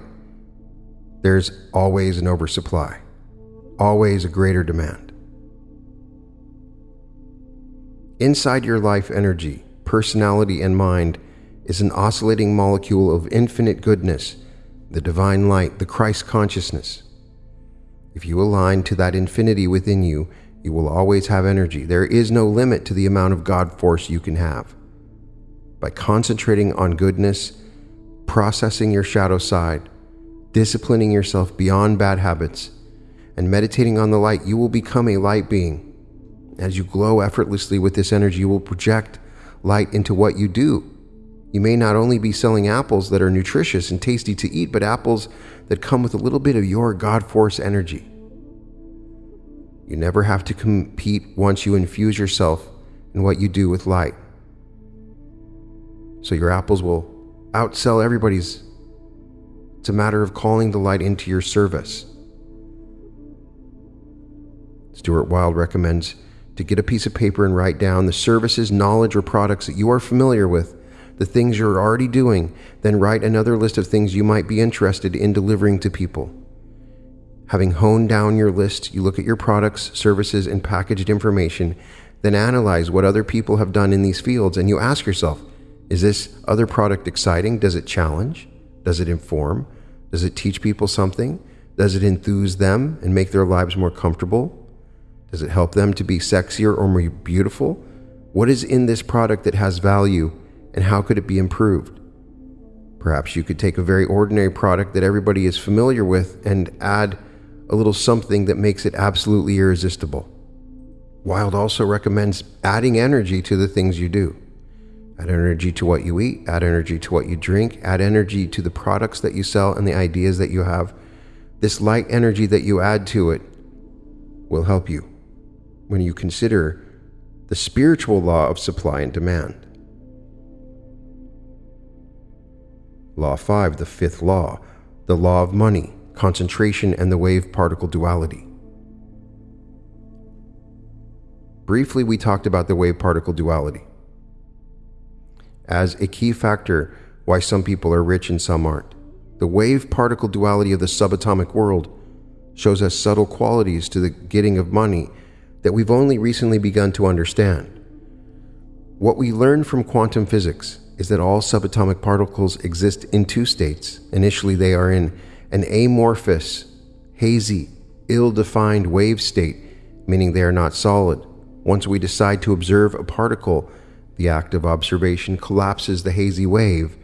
there's always an oversupply, always a greater demand. Inside your life energy, personality, and mind is an oscillating molecule of infinite goodness, the divine light, the Christ consciousness. If you align to that infinity within you, you will always have energy. There is no limit to the amount of God force you can have by concentrating on goodness, processing your shadow side, disciplining yourself beyond bad habits, and meditating on the light, you will become a light being. As you glow effortlessly with this energy, you will project light into what you do. You may not only be selling apples that are nutritious and tasty to eat, but apples that come with a little bit of your God force energy. You never have to compete once you infuse yourself in what you do with light. So your apples will outsell everybody's. It's a matter of calling the light into your service. Stuart Wilde recommends to get a piece of paper and write down the services, knowledge, or products that you are familiar with, the things you're already doing, then write another list of things you might be interested in delivering to people. Having honed down your list, you look at your products, services, and packaged information, then analyze what other people have done in these fields, and you ask yourself, is this other product exciting? Does it challenge? Does it inform? Does it teach people something? Does it enthuse them and make their lives more comfortable? Does it help them to be sexier or more beautiful? What is in this product that has value and how could it be improved? Perhaps you could take a very ordinary product that everybody is familiar with and add a little something that makes it absolutely irresistible. Wilde also recommends adding energy to the things you do. Add energy to what you eat, add energy to what you drink, add energy to the products that you sell and the ideas that you have. This light energy that you add to it will help you when you consider the spiritual law of supply and demand. Law 5, the fifth law, the law of money, concentration, and the wave particle duality. Briefly, we talked about the wave particle duality as a key factor why some people are rich and some aren't. The wave particle duality of the subatomic world shows us subtle qualities to the getting of money that we've only recently begun to understand. What we learn from quantum physics is that all subatomic particles exist in two states. Initially, they are in an amorphous, hazy, ill defined wave state, meaning they are not solid. Once we decide to observe a particle, the act of observation collapses the hazy wave,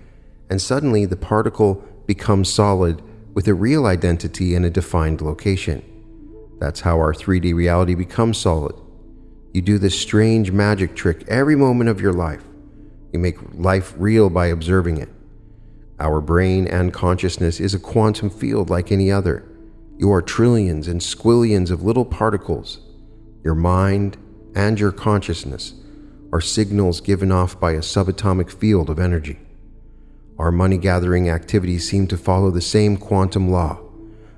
and suddenly the particle becomes solid with a real identity and a defined location. That's how our 3D reality becomes solid. You do this strange magic trick every moment of your life. You make life real by observing it. Our brain and consciousness is a quantum field like any other. You are trillions and squillions of little particles. Your mind and your consciousness are signals given off by a subatomic field of energy. Our money gathering activities seem to follow the same quantum law.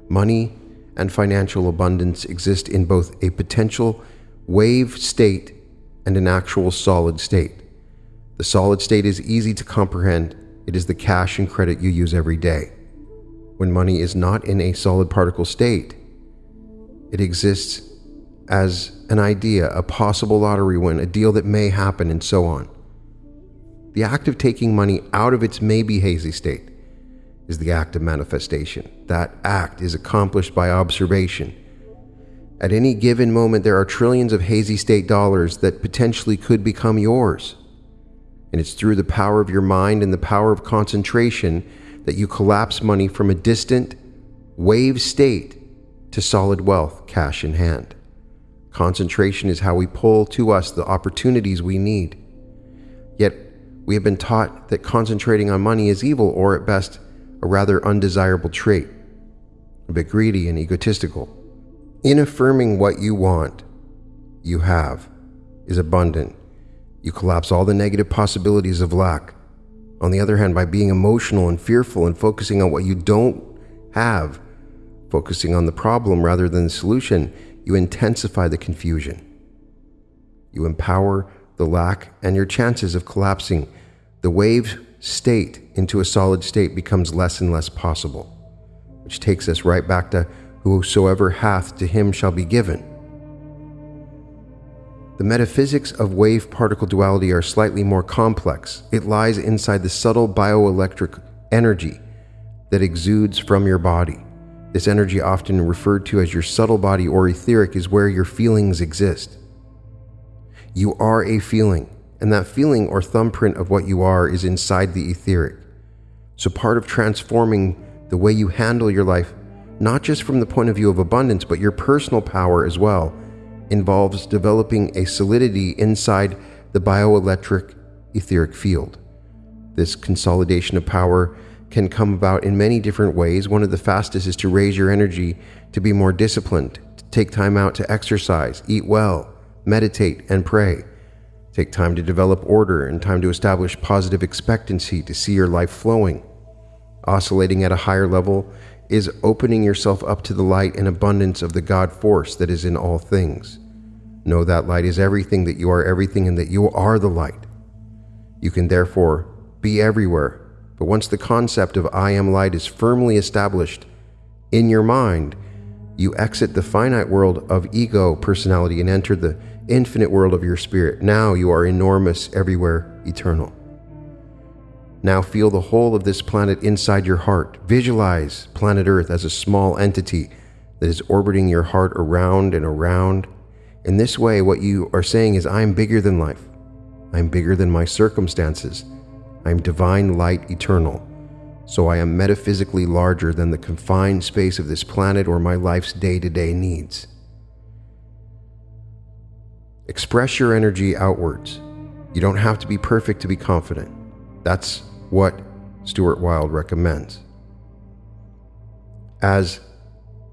Money and financial abundance exist in both a potential wave state and an actual solid state. The solid state is easy to comprehend, it is the cash and credit you use every day. When money is not in a solid particle state, it exists as an idea, a possible lottery win, a deal that may happen, and so on. The act of taking money out of its maybe hazy state is the act of manifestation. That act is accomplished by observation. At any given moment, there are trillions of hazy state dollars that potentially could become yours. And it's through the power of your mind and the power of concentration that you collapse money from a distant, wave state to solid wealth, cash in hand. Concentration is how we pull to us the opportunities we need. Yet, we have been taught that concentrating on money is evil or, at best, a rather undesirable trait, a bit greedy and egotistical. In affirming what you want, you have, is abundant. You collapse all the negative possibilities of lack. On the other hand, by being emotional and fearful and focusing on what you don't have, focusing on the problem rather than the solution, you intensify the confusion. You empower the lack, and your chances of collapsing the wave state into a solid state becomes less and less possible, which takes us right back to whosoever hath to him shall be given. The metaphysics of wave particle duality are slightly more complex. It lies inside the subtle bioelectric energy that exudes from your body. This energy, often referred to as your subtle body or etheric, is where your feelings exist. You are a feeling, and that feeling or thumbprint of what you are is inside the etheric. So, part of transforming the way you handle your life, not just from the point of view of abundance, but your personal power as well, involves developing a solidity inside the bioelectric etheric field. This consolidation of power can come about in many different ways. One of the fastest is to raise your energy to be more disciplined, to take time out to exercise, eat well, meditate, and pray. Take time to develop order and time to establish positive expectancy to see your life flowing. Oscillating at a higher level is opening yourself up to the light and abundance of the God force that is in all things. Know that light is everything, that you are everything, and that you are the light. You can therefore be everywhere but once the concept of I am light is firmly established in your mind, you exit the finite world of ego personality and enter the infinite world of your spirit. Now you are enormous, everywhere, eternal. Now feel the whole of this planet inside your heart. Visualize planet Earth as a small entity that is orbiting your heart around and around. In this way, what you are saying is, I am bigger than life. I am bigger than my circumstances. I am divine light eternal. So I am metaphysically larger than the confined space of this planet or my life's day to day needs. Express your energy outwards. You don't have to be perfect to be confident. That's what Stuart Wilde recommends. As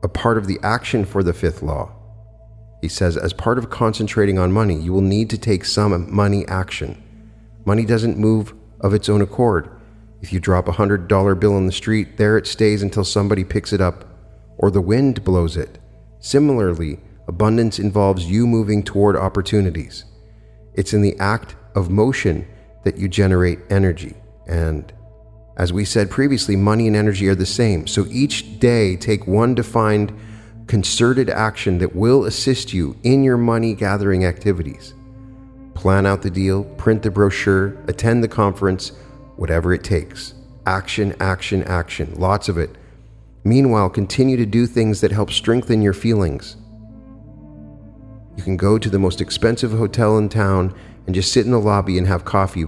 a part of the action for the fifth law, he says, as part of concentrating on money, you will need to take some money action. Money doesn't move of its own accord. If you drop a hundred dollar bill in the street, there it stays until somebody picks it up or the wind blows it. Similarly, abundance involves you moving toward opportunities. It's in the act of motion that you generate energy. And as we said previously, money and energy are the same. So each day, take one defined, concerted action that will assist you in your money gathering activities. Plan out the deal, print the brochure, attend the conference, whatever it takes. Action, action, action. Lots of it. Meanwhile, continue to do things that help strengthen your feelings. You can go to the most expensive hotel in town and just sit in the lobby and have coffee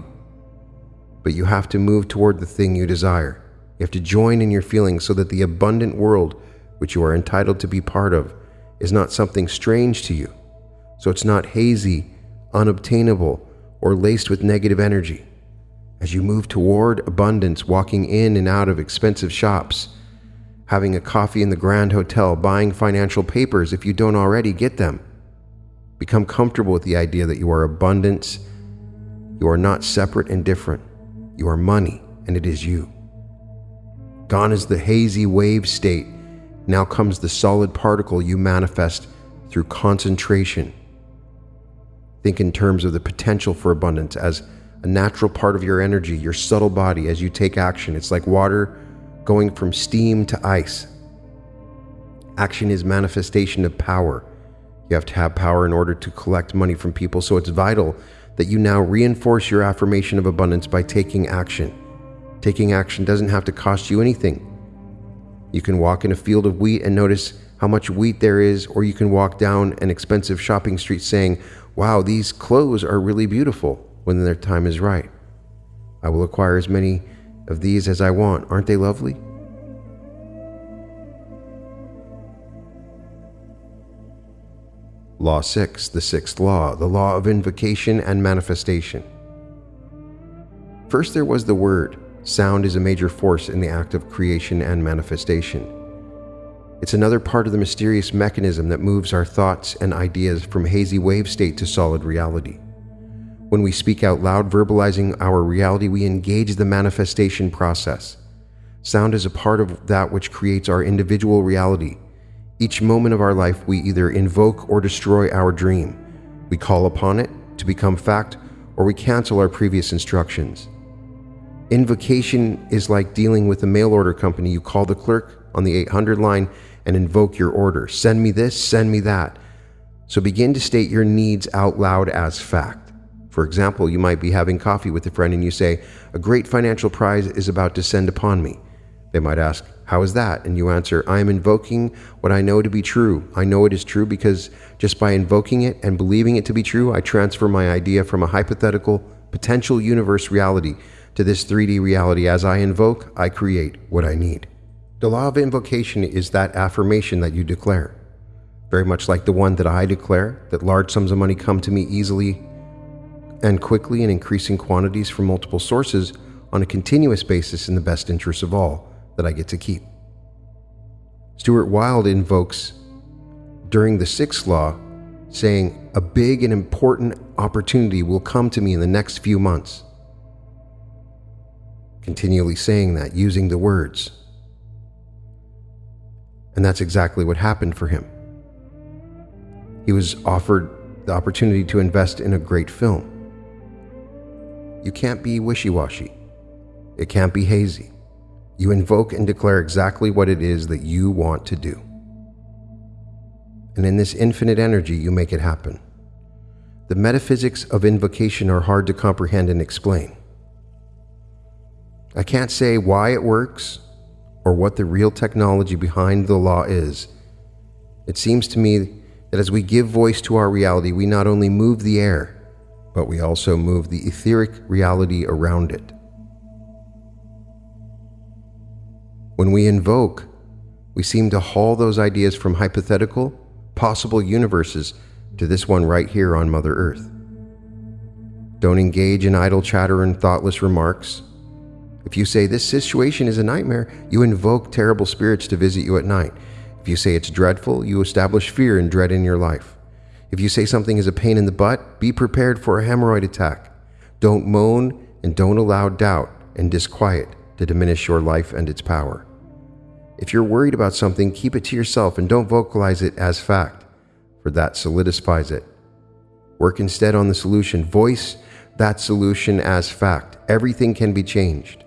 but you have to move toward the thing you desire. You have to join in your feelings so that the abundant world, which you are entitled to be part of, is not something strange to you. So it's not hazy, unobtainable, or laced with negative energy. As you move toward abundance, walking in and out of expensive shops, having a coffee in the Grand Hotel, buying financial papers if you don't already get them, become comfortable with the idea that you are abundance. You are not separate and different. You are money, and it is you. Gone is the hazy wave state. Now comes the solid particle you manifest through concentration. Think in terms of the potential for abundance as a natural part of your energy, your subtle body, as you take action. It's like water going from steam to ice. Action is manifestation of power. You have to have power in order to collect money from people, so it's vital that you now reinforce your affirmation of abundance by taking action. Taking action doesn't have to cost you anything. You can walk in a field of wheat and notice how much wheat there is, or you can walk down an expensive shopping street saying, Wow, these clothes are really beautiful when their time is right. I will acquire as many of these as I want. Aren't they lovely? Law 6, the sixth law, the law of invocation and manifestation. First, there was the word. Sound is a major force in the act of creation and manifestation. It's another part of the mysterious mechanism that moves our thoughts and ideas from hazy wave state to solid reality. When we speak out loud, verbalizing our reality, we engage the manifestation process. Sound is a part of that which creates our individual reality each moment of our life, we either invoke or destroy our dream. We call upon it to become fact, or we cancel our previous instructions. Invocation is like dealing with a mail order company. You call the clerk on the 800 line and invoke your order. Send me this, send me that. So begin to state your needs out loud as fact. For example, you might be having coffee with a friend and you say, A great financial prize is about to descend upon me. They might ask, how is that? And you answer, I am invoking what I know to be true. I know it is true because just by invoking it and believing it to be true, I transfer my idea from a hypothetical, potential universe reality to this 3D reality. As I invoke, I create what I need. The law of invocation is that affirmation that you declare. Very much like the one that I declare that large sums of money come to me easily and quickly in increasing quantities from multiple sources on a continuous basis in the best interest of all that I get to keep. Stuart Wilde invokes during the sixth law, saying, A big and important opportunity will come to me in the next few months. Continually saying that, using the words. And that's exactly what happened for him. He was offered the opportunity to invest in a great film. You can't be wishy washy, it can't be hazy. You invoke and declare exactly what it is that you want to do. And in this infinite energy, you make it happen. The metaphysics of invocation are hard to comprehend and explain. I can't say why it works or what the real technology behind the law is. It seems to me that as we give voice to our reality, we not only move the air, but we also move the etheric reality around it. When we invoke, we seem to haul those ideas from hypothetical, possible universes to this one right here on Mother Earth. Don't engage in idle chatter and thoughtless remarks. If you say this situation is a nightmare, you invoke terrible spirits to visit you at night. If you say it's dreadful, you establish fear and dread in your life. If you say something is a pain in the butt, be prepared for a hemorrhoid attack. Don't moan and don't allow doubt and disquiet to diminish your life and its power. If you're worried about something, keep it to yourself and don't vocalize it as fact, for that solidifies it. Work instead on the solution. Voice that solution as fact. Everything can be changed.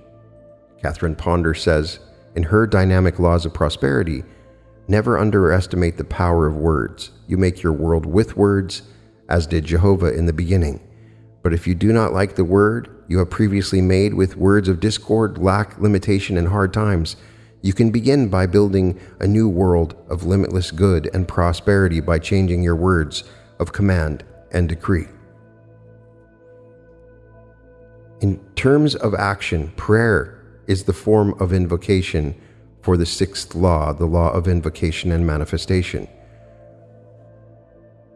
Catherine Ponder says, in her Dynamic Laws of Prosperity, never underestimate the power of words. You make your world with words, as did Jehovah in the beginning. But if you do not like the word you have previously made with words of discord, lack, limitation, and hard times, you can begin by building a new world of limitless good and prosperity by changing your words of command and decree. In terms of action, prayer is the form of invocation for the sixth law, the law of invocation and manifestation,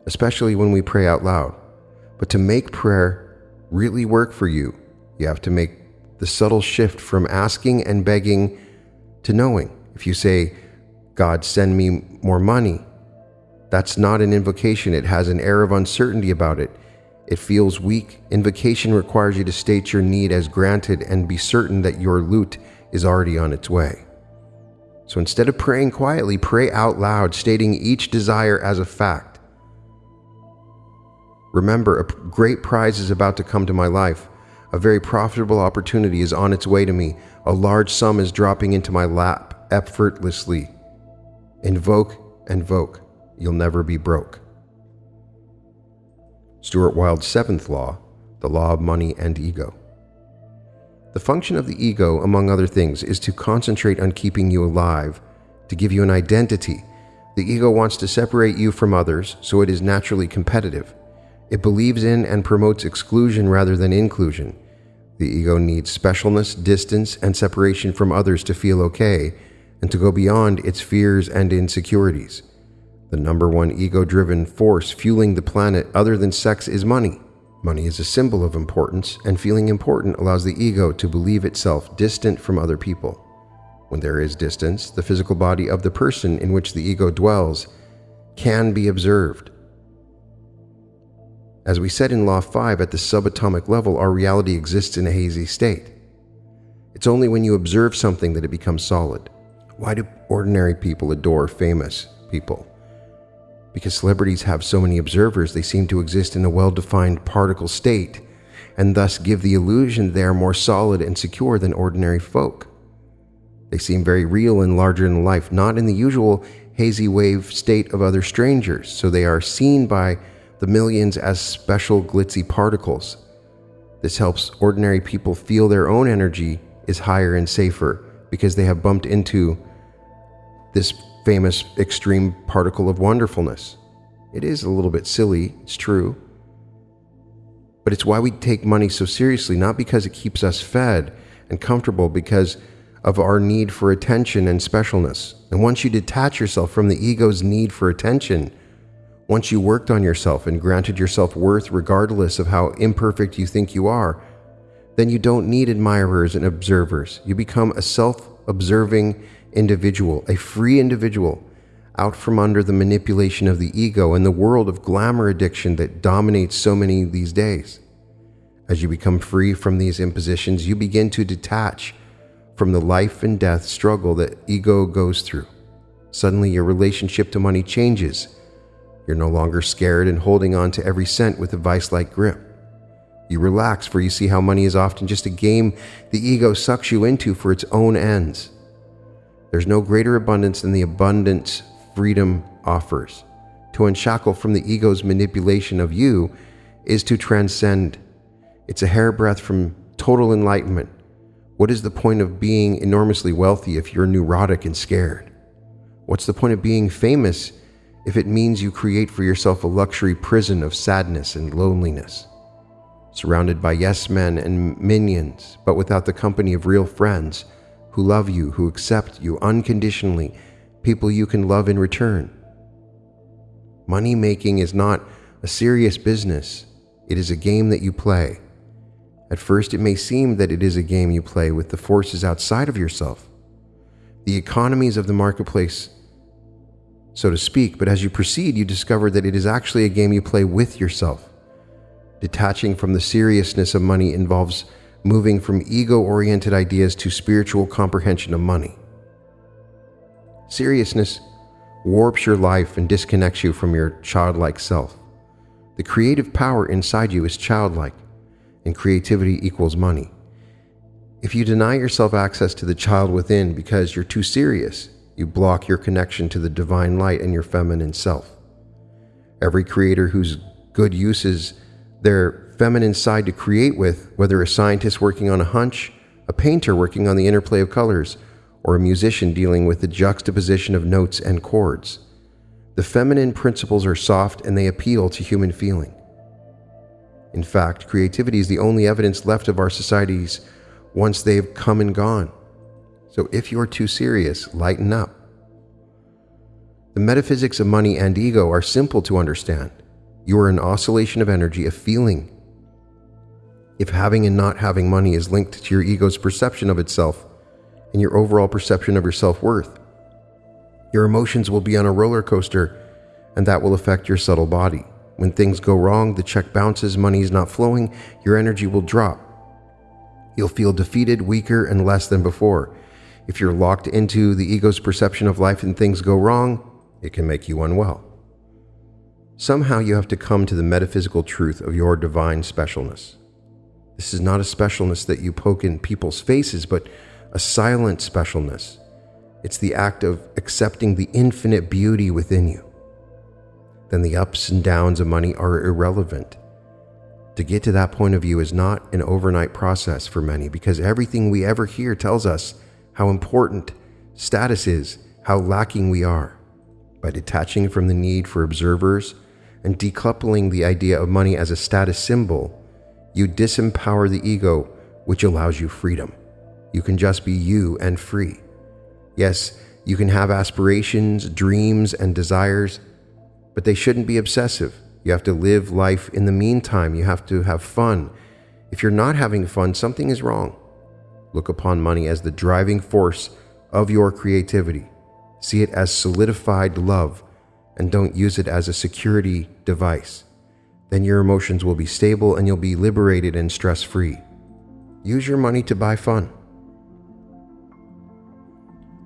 especially when we pray out loud. But to make prayer really work for you, you have to make the subtle shift from asking and begging to knowing. If you say, God, send me more money, that's not an invocation. It has an air of uncertainty about it. It feels weak. Invocation requires you to state your need as granted and be certain that your loot is already on its way. So instead of praying quietly, pray out loud, stating each desire as a fact. Remember, a great prize is about to come to my life. A very profitable opportunity is on its way to me. A large sum is dropping into my lap effortlessly. Invoke and voke. You'll never be broke. Stuart Wilde's seventh law, the law of money and ego. The function of the ego, among other things, is to concentrate on keeping you alive, to give you an identity. The ego wants to separate you from others, so it is naturally competitive. It believes in and promotes exclusion rather than inclusion. The ego needs specialness, distance, and separation from others to feel okay and to go beyond its fears and insecurities. The number one ego driven force fueling the planet other than sex is money. Money is a symbol of importance, and feeling important allows the ego to believe itself distant from other people. When there is distance, the physical body of the person in which the ego dwells can be observed. As we said in Law 5, at the subatomic level, our reality exists in a hazy state. It's only when you observe something that it becomes solid. Why do ordinary people adore famous people? Because celebrities have so many observers, they seem to exist in a well defined particle state, and thus give the illusion they are more solid and secure than ordinary folk. They seem very real and larger than life, not in the usual hazy wave state of other strangers, so they are seen by the millions as special glitzy particles. This helps ordinary people feel their own energy is higher and safer because they have bumped into this famous extreme particle of wonderfulness. It is a little bit silly, it's true. But it's why we take money so seriously, not because it keeps us fed and comfortable, because of our need for attention and specialness. And once you detach yourself from the ego's need for attention, once you worked on yourself and granted yourself worth regardless of how imperfect you think you are, then you don't need admirers and observers. You become a self observing individual, a free individual, out from under the manipulation of the ego and the world of glamour addiction that dominates so many these days. As you become free from these impositions, you begin to detach from the life and death struggle that ego goes through. Suddenly, your relationship to money changes. You're no longer scared and holding on to every cent with a vice like grip. You relax, for you see how money is often just a game the ego sucks you into for its own ends. There's no greater abundance than the abundance freedom offers. To unshackle from the ego's manipulation of you is to transcend. It's a hairbreadth from total enlightenment. What is the point of being enormously wealthy if you're neurotic and scared? What's the point of being famous if it means you create for yourself a luxury prison of sadness and loneliness? surrounded by yes men and minions, but without the company of real friends who love you, who accept you unconditionally, people you can love in return. Money making is not a serious business, it is a game that you play. At first, it may seem that it is a game you play with the forces outside of yourself, the economies of the marketplace, so to speak, but as you proceed, you discover that it is actually a game you play with yourself. Detaching from the seriousness of money involves moving from ego oriented ideas to spiritual comprehension of money. Seriousness warps your life and disconnects you from your childlike self. The creative power inside you is childlike, and creativity equals money. If you deny yourself access to the child within because you're too serious, you block your connection to the divine light and your feminine self. Every creator who's good uses their feminine side to create with, whether a scientist working on a hunch, a painter working on the interplay of colors, or a musician dealing with the juxtaposition of notes and chords. The feminine principles are soft and they appeal to human feeling. In fact, creativity is the only evidence left of our societies once they've come and gone. So if you're too serious, lighten up. The metaphysics of money and ego are simple to understand. You are an oscillation of energy, a feeling. If having and not having money is linked to your ego's perception of itself and your overall perception of your self worth, your emotions will be on a roller coaster and that will affect your subtle body. When things go wrong, the check bounces, money is not flowing, your energy will drop. You'll feel defeated, weaker, and less than before. If you're locked into the ego's perception of life and things go wrong, it can make you unwell. Somehow you have to come to the metaphysical truth of your divine specialness. This is not a specialness that you poke in people's faces, but a silent specialness. It's the act of accepting the infinite beauty within you. Then the ups and downs of money are irrelevant. To get to that point of view is not an overnight process for many because everything we ever hear tells us how important status is, how lacking we are. By detaching from the need for observers and decoupling the idea of money as a status symbol, you disempower the ego, which allows you freedom. You can just be you and free. Yes, you can have aspirations, dreams, and desires, but they shouldn't be obsessive. You have to live life in the meantime. You have to have fun. If you're not having fun, something is wrong. Look upon money as the driving force of your creativity. See it as solidified love and don't use it as a security device. Then your emotions will be stable and you'll be liberated and stress free. Use your money to buy fun.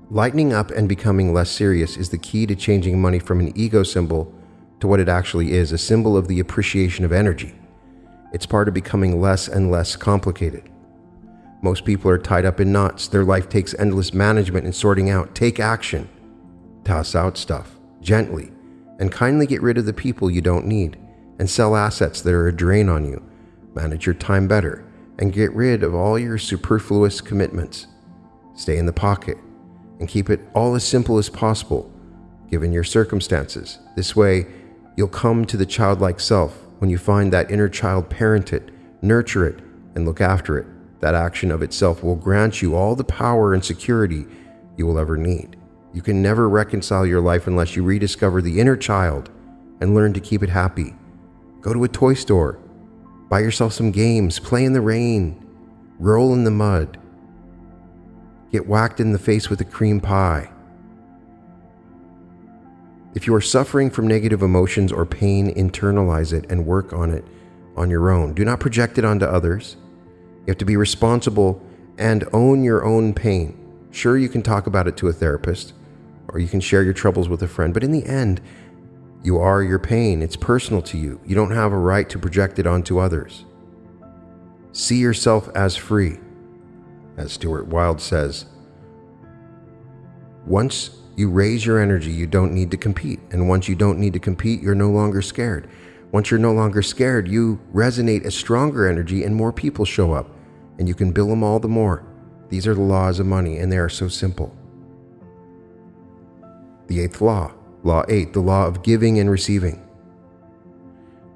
Lightening up and becoming less serious is the key to changing money from an ego symbol to what it actually is a symbol of the appreciation of energy. It's part of becoming less and less complicated. Most people are tied up in knots. Their life takes endless management and sorting out. Take action. Toss out stuff, gently, and kindly get rid of the people you don't need, and sell assets that are a drain on you. Manage your time better, and get rid of all your superfluous commitments. Stay in the pocket, and keep it all as simple as possible, given your circumstances. This way, you'll come to the childlike self when you find that inner child, parent it, nurture it, and look after it. That action of itself will grant you all the power and security you will ever need. You can never reconcile your life unless you rediscover the inner child and learn to keep it happy. Go to a toy store, buy yourself some games, play in the rain, roll in the mud, get whacked in the face with a cream pie. If you are suffering from negative emotions or pain, internalize it and work on it on your own. Do not project it onto others. You have to be responsible and own your own pain. Sure, you can talk about it to a therapist or you can share your troubles with a friend, but in the end, you are your pain. It's personal to you. You don't have a right to project it onto others. See yourself as free. As Stuart Wilde says, once you raise your energy, you don't need to compete. And once you don't need to compete, you're no longer scared. Once you're no longer scared, you resonate a stronger energy and more people show up, and you can bill them all the more. These are the laws of money, and they are so simple. The eighth law, Law 8, the law of giving and receiving.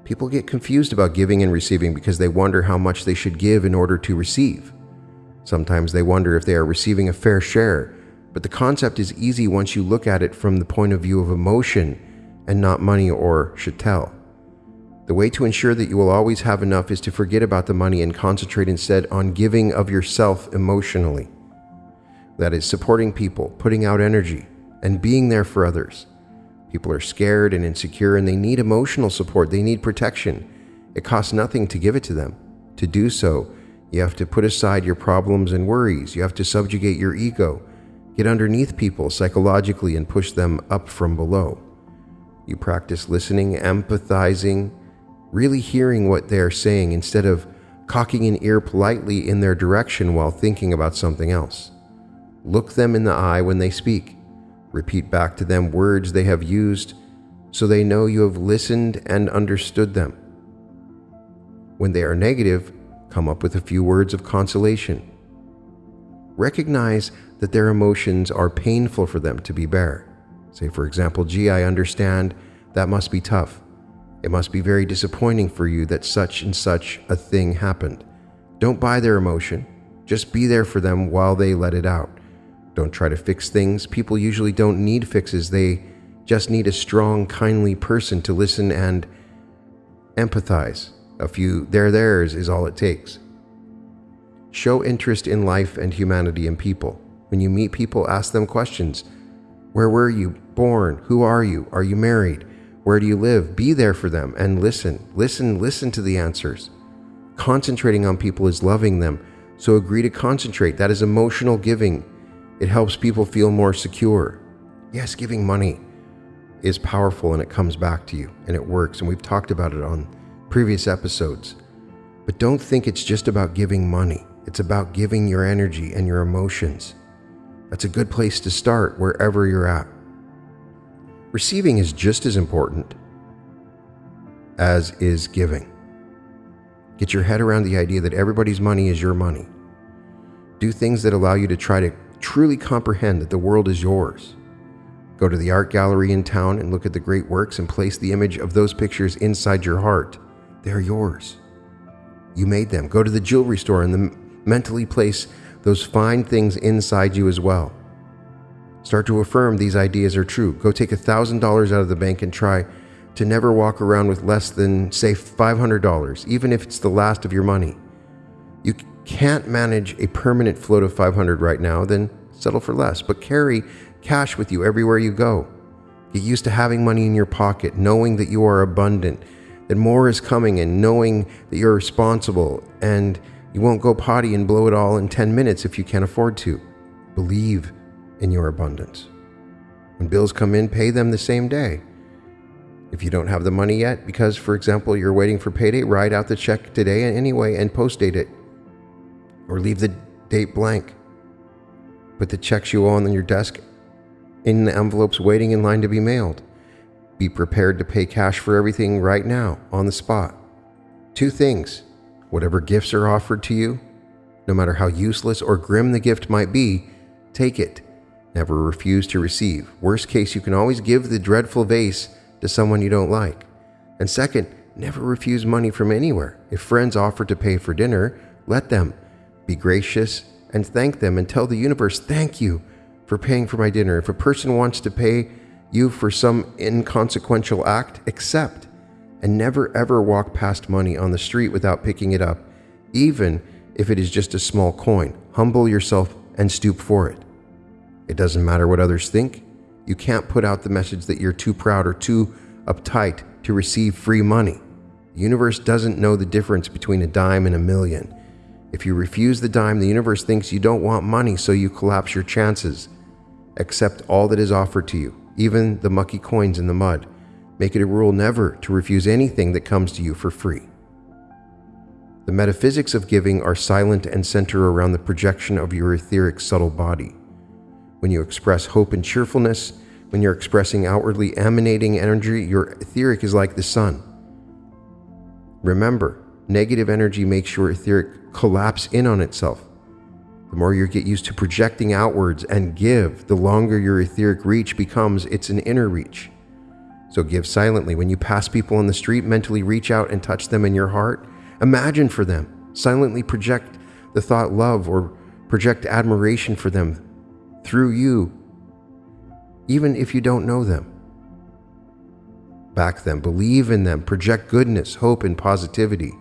People get confused about giving and receiving because they wonder how much they should give in order to receive. Sometimes they wonder if they are receiving a fair share, but the concept is easy once you look at it from the point of view of emotion and not money or chattel. The way to ensure that you will always have enough is to forget about the money and concentrate instead on giving of yourself emotionally. That is, supporting people, putting out energy, and being there for others. People are scared and insecure and they need emotional support, they need protection. It costs nothing to give it to them. To do so, you have to put aside your problems and worries, you have to subjugate your ego, get underneath people psychologically, and push them up from below. You practice listening, empathizing, really hearing what they are saying instead of cocking an ear politely in their direction while thinking about something else. Look them in the eye when they speak. Repeat back to them words they have used so they know you have listened and understood them. When they are negative, come up with a few words of consolation. Recognize that their emotions are painful for them to be bear. Say, for example, gee, I understand that must be tough. It must be very disappointing for you that such and such a thing happened. Don't buy their emotion. Just be there for them while they let it out. Don't try to fix things. People usually don't need fixes. They just need a strong, kindly person to listen and empathize. A few there theirs is all it takes. Show interest in life and humanity and people. When you meet people, ask them questions. Where were you born? Who are you? Are you married? Where do you live? Be there for them and listen. Listen, listen to the answers. Concentrating on people is loving them, so agree to concentrate. That is emotional giving. It helps people feel more secure. Yes, giving money is powerful and it comes back to you and it works, and we've talked about it on previous episodes. But don't think it's just about giving money, it's about giving your energy and your emotions. That's a good place to start wherever you're at. Receiving is just as important as is giving. Get your head around the idea that everybody's money is your money. Do things that allow you to try to truly comprehend that the world is yours. Go to the art gallery in town and look at the great works and place the image of those pictures inside your heart. They're yours. You made them. Go to the jewelry store and mentally place those fine things inside you as well. Start to affirm these ideas are true. Go take $1,000 out of the bank and try to never walk around with less than, say, $500, even if it's the last of your money. You can't manage a permanent float of 500 right now, then settle for less, but carry cash with you everywhere you go. Get used to having money in your pocket, knowing that you are abundant, that more is coming, and knowing that you're responsible and you won't go potty and blow it all in 10 minutes if you can't afford to. Believe in your abundance. When bills come in, pay them the same day. If you don't have the money yet, because, for example, you're waiting for payday, write out the check today anyway and post date it. Or leave the date blank. Put the checks you owe on your desk in the envelopes waiting in line to be mailed. Be prepared to pay cash for everything right now, on the spot. Two things whatever gifts are offered to you, no matter how useless or grim the gift might be, take it Never refuse to receive. Worst case, you can always give the dreadful vase to someone you don't like. And second, never refuse money from anywhere. If friends offer to pay for dinner, let them. Be gracious and thank them and tell the universe, thank you for paying for my dinner. If a person wants to pay you for some inconsequential act, accept. And never ever walk past money on the street without picking it up, even if it is just a small coin. Humble yourself and stoop for it. It doesn't matter what others think. You can't put out the message that you're too proud or too uptight to receive free money. The universe doesn't know the difference between a dime and a million. If you refuse the dime, the universe thinks you don't want money, so you collapse your chances. Accept all that is offered to you, even the mucky coins in the mud. Make it a rule never to refuse anything that comes to you for free. The metaphysics of giving are silent and center around the projection of your etheric subtle body when you express hope and cheerfulness, when you're expressing outwardly emanating energy, your etheric is like the sun. Remember, negative energy makes your etheric collapse in on itself. The more you get used to projecting outwards and give, the longer your etheric reach becomes, it's an inner reach. So give silently. When you pass people on the street, mentally reach out and touch them in your heart. Imagine for them. Silently project the thought love or project admiration for them through you, even if you don't know them. Back them, believe in them, project goodness, hope, and positivity.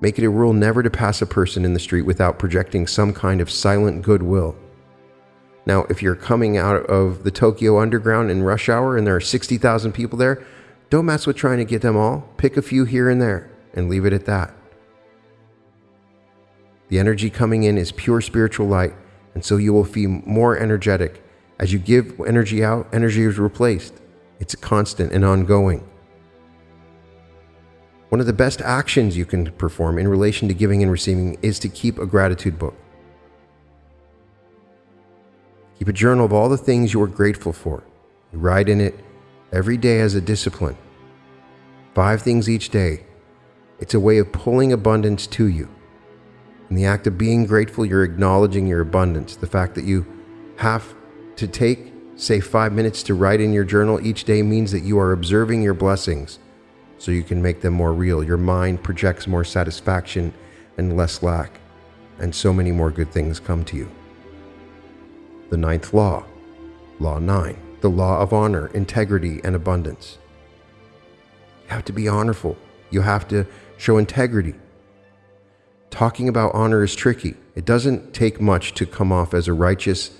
Make it a rule never to pass a person in the street without projecting some kind of silent goodwill. Now, if you're coming out of the Tokyo Underground in rush hour and there are 60,000 people there, don't mess with trying to get them all. Pick a few here and there and leave it at that. The energy coming in is pure spiritual light, and so you will feel more energetic. As you give energy out, energy is replaced. It's constant and ongoing. One of the best actions you can perform in relation to giving and receiving is to keep a gratitude book. Keep a journal of all the things you are grateful for. You write in it every day as a discipline. Five things each day. It's a way of pulling abundance to you. In the act of being grateful, you're acknowledging your abundance. The fact that you have to take, say, five minutes to write in your journal each day means that you are observing your blessings so you can make them more real. Your mind projects more satisfaction and less lack, and so many more good things come to you. The ninth law, Law 9, the law of honor, integrity, and abundance. You have to be honorful. You have to show integrity. Talking about honor is tricky. It doesn't take much to come off as a righteous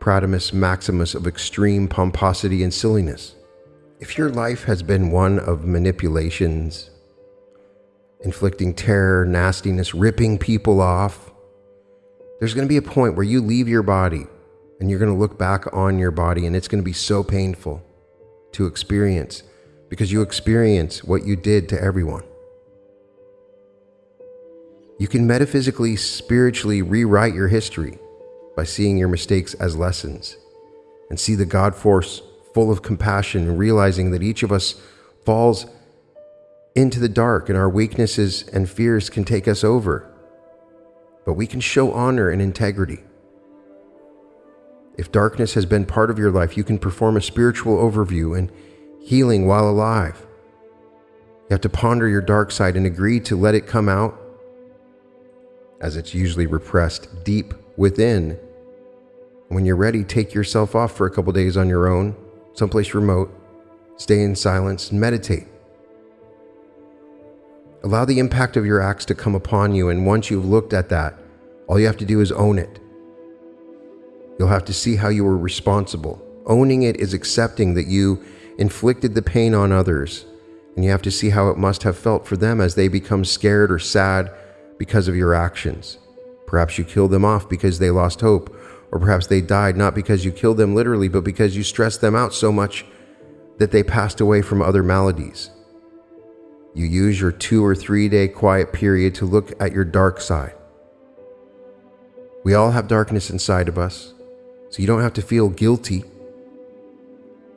Pratimus Maximus of extreme pomposity and silliness. If your life has been one of manipulations, inflicting terror, nastiness, ripping people off, there's going to be a point where you leave your body and you're going to look back on your body and it's going to be so painful to experience because you experience what you did to everyone. You can metaphysically, spiritually rewrite your history by seeing your mistakes as lessons and see the God force full of compassion and realizing that each of us falls into the dark and our weaknesses and fears can take us over. But we can show honor and integrity. If darkness has been part of your life, you can perform a spiritual overview and healing while alive. You have to ponder your dark side and agree to let it come out, as it's usually repressed deep within. When you're ready, take yourself off for a couple days on your own someplace remote, stay in silence, and meditate. Allow the impact of your acts to come upon you, and once you've looked at that, all you have to do is own it. You'll have to see how you were responsible. Owning it is accepting that you inflicted the pain on others, and you have to see how it must have felt for them as they become scared or sad because of your actions. Perhaps you killed them off because they lost hope, or perhaps they died not because you killed them literally, but because you stressed them out so much that they passed away from other maladies. You use your two or three day quiet period to look at your dark side. We all have darkness inside of us, so you don't have to feel guilty.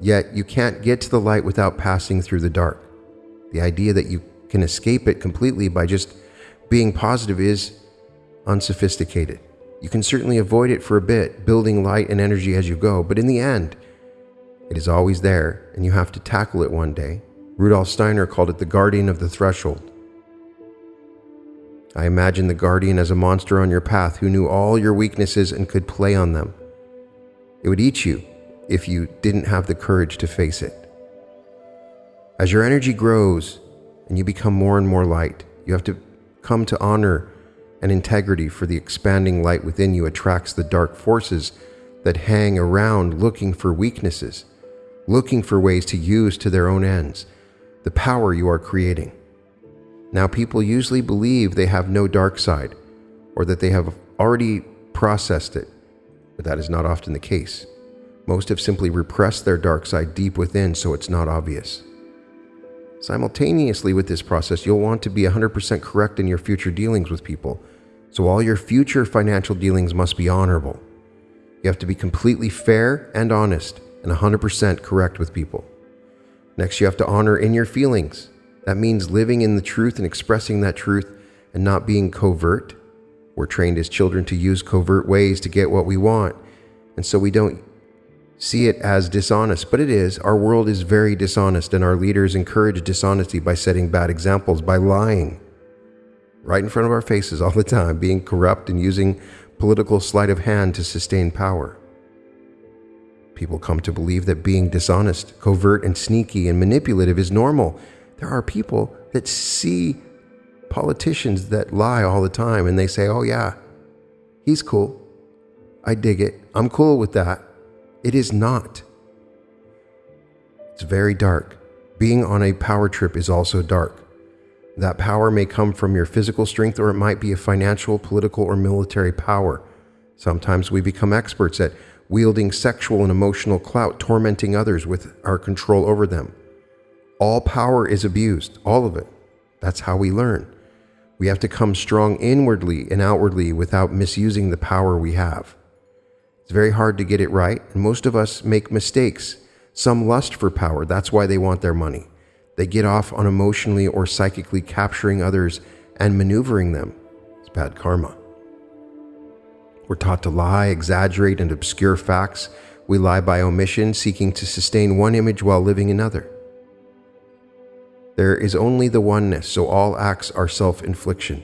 Yet you can't get to the light without passing through the dark. The idea that you can escape it completely by just being positive is unsophisticated. You can certainly avoid it for a bit, building light and energy as you go, but in the end, it is always there, and you have to tackle it one day. Rudolf Steiner called it the guardian of the threshold. I imagine the guardian as a monster on your path who knew all your weaknesses and could play on them. It would eat you if you didn't have the courage to face it. As your energy grows and you become more and more light, you have to come to honor and integrity for the expanding light within you attracts the dark forces that hang around looking for weaknesses, looking for ways to use to their own ends the power you are creating. Now, people usually believe they have no dark side or that they have already processed it, but that is not often the case. Most have simply repressed their dark side deep within so it's not obvious. Simultaneously with this process, you'll want to be 100% correct in your future dealings with people. So all your future financial dealings must be honorable. You have to be completely fair and honest and 100% correct with people. Next, you have to honor in your feelings. That means living in the truth and expressing that truth and not being covert. We're trained as children to use covert ways to get what we want, and so we don't see it as dishonest, but it is. Our world is very dishonest, and our leaders encourage dishonesty by setting bad examples, by lying right in front of our faces all the time, being corrupt and using political sleight of hand to sustain power. People come to believe that being dishonest, covert, and sneaky and manipulative is normal. There are people that see politicians that lie all the time and they say, oh, yeah, he's cool. I dig it. I'm cool with that. It is not. It's very dark. Being on a power trip is also dark. That power may come from your physical strength or it might be a financial, political, or military power. Sometimes we become experts at wielding sexual and emotional clout, tormenting others with our control over them. All power is abused, all of it. That's how we learn. We have to come strong inwardly and outwardly without misusing the power we have. It's very hard to get it right, and most of us make mistakes. Some lust for power, that's why they want their money. They get off on emotionally or psychically capturing others and maneuvering them. It's bad karma. We're taught to lie, exaggerate, and obscure facts. We lie by omission, seeking to sustain one image while living another. There is only the oneness, so all acts are self infliction.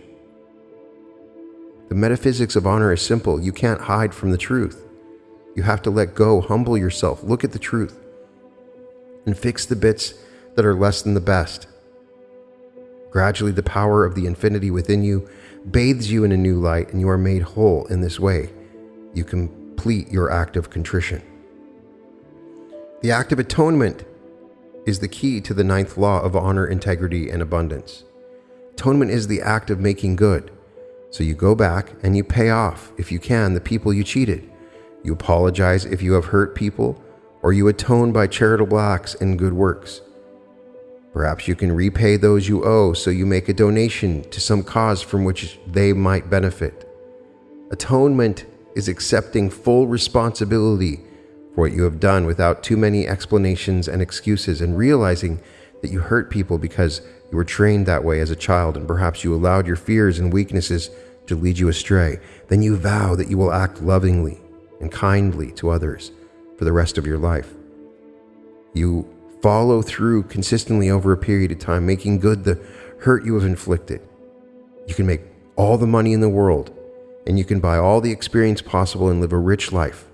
The metaphysics of honor is simple. You can't hide from the truth. You have to let go, humble yourself, look at the truth, and fix the bits that are less than the best. Gradually, the power of the infinity within you bathes you in a new light, and you are made whole in this way. You complete your act of contrition. The act of atonement is the key to the ninth law of honor, integrity, and abundance. Atonement is the act of making good. So you go back and you pay off, if you can, the people you cheated. You apologize if you have hurt people, or you atone by charitable acts and good works. Perhaps you can repay those you owe so you make a donation to some cause from which they might benefit. Atonement is accepting full responsibility for what you have done without too many explanations and excuses and realizing that you hurt people because you were trained that way as a child and perhaps you allowed your fears and weaknesses to lead you astray. Then you vow that you will act lovingly and kindly to others for the rest of your life. You follow through consistently over a period of time, making good the hurt you have inflicted. You can make all the money in the world and you can buy all the experience possible and live a rich life.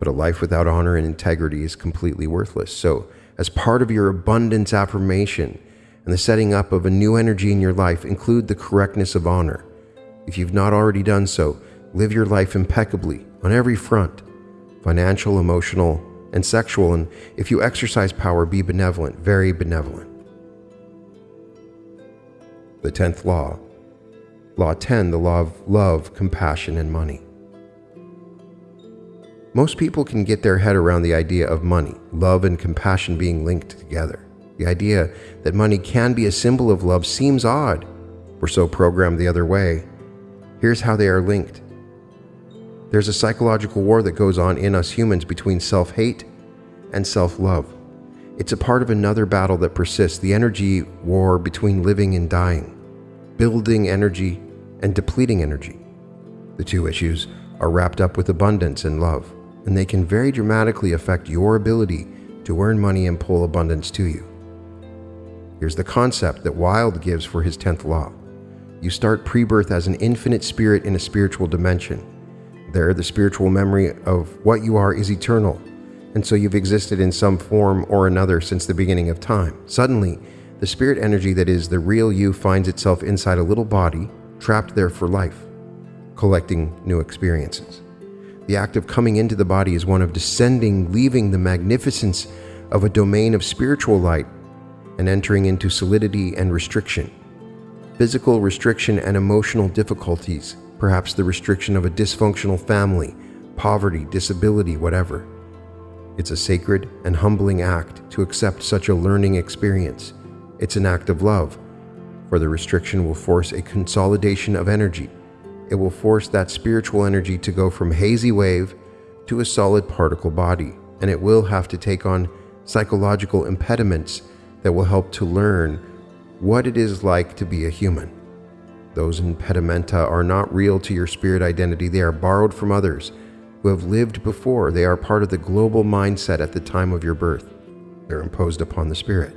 But a life without honor and integrity is completely worthless. So, as part of your abundance affirmation and the setting up of a new energy in your life, include the correctness of honor. If you've not already done so, live your life impeccably on every front financial, emotional, and sexual, and if you exercise power, be benevolent, very benevolent. The 10th law. Law 10, the law of love, compassion, and money. Most people can get their head around the idea of money, love, and compassion being linked together. The idea that money can be a symbol of love seems odd. We're so programmed the other way. Here's how they are linked there's a psychological war that goes on in us humans between self hate and self love. It's a part of another battle that persists the energy war between living and dying, building energy and depleting energy. The two issues are wrapped up with abundance and love, and they can very dramatically affect your ability to earn money and pull abundance to you. Here's the concept that Wilde gives for his 10th law. You start pre birth as an infinite spirit in a spiritual dimension there, the spiritual memory of what you are is eternal, and so you've existed in some form or another since the beginning of time. Suddenly, the spirit energy that is the real you finds itself inside a little body, trapped there for life, collecting new experiences. The act of coming into the body is one of descending, leaving the magnificence of a domain of spiritual light and entering into solidity and restriction. Physical restriction and emotional difficulties perhaps the restriction of a dysfunctional family, poverty, disability, whatever. It's a sacred and humbling act to accept such a learning experience. It's an act of love, for the restriction will force a consolidation of energy. It will force that spiritual energy to go from hazy wave to a solid particle body, and it will have to take on psychological impediments that will help to learn what it is like to be a human. Those impedimenta are not real to your spirit identity, they are borrowed from others. who have lived before. They are part of the global mindset at the time of your birth. They're imposed upon the spirit.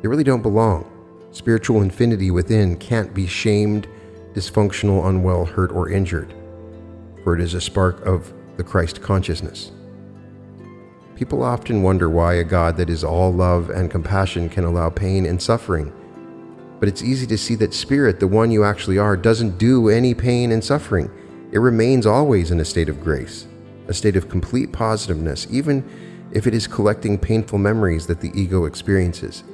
They really don't belong. Spiritual infinity within can't be shamed, dysfunctional, unwell, hurt, or injured, for it is a spark of the Christ consciousness. People often wonder why a God that is all love and compassion can allow pain and suffering. But it's easy to see that Spirit, the one you actually are, doesn't do any pain and suffering. It remains always in a state of grace, a state of complete positiveness, even if it is collecting painful memories that the ego experiences.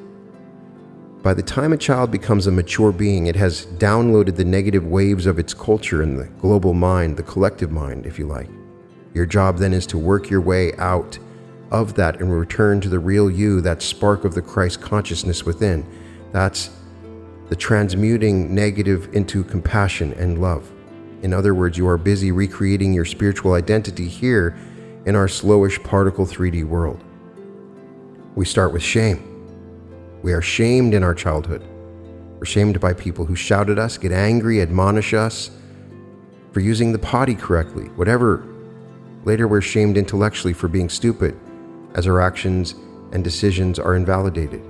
By the time a child becomes a mature being, it has downloaded the negative waves of its culture in the global mind, the collective mind, if you like. Your job then is to work your way out of that and return to the real you, that spark of the Christ consciousness within. That's the transmuting negative into compassion and love. In other words, you are busy recreating your spiritual identity here in our slowish particle 3D world. We start with shame. We are shamed in our childhood. We're shamed by people who shout at us, get angry, admonish us for using the potty correctly, whatever. Later, we're shamed intellectually for being stupid as our actions and decisions are invalidated.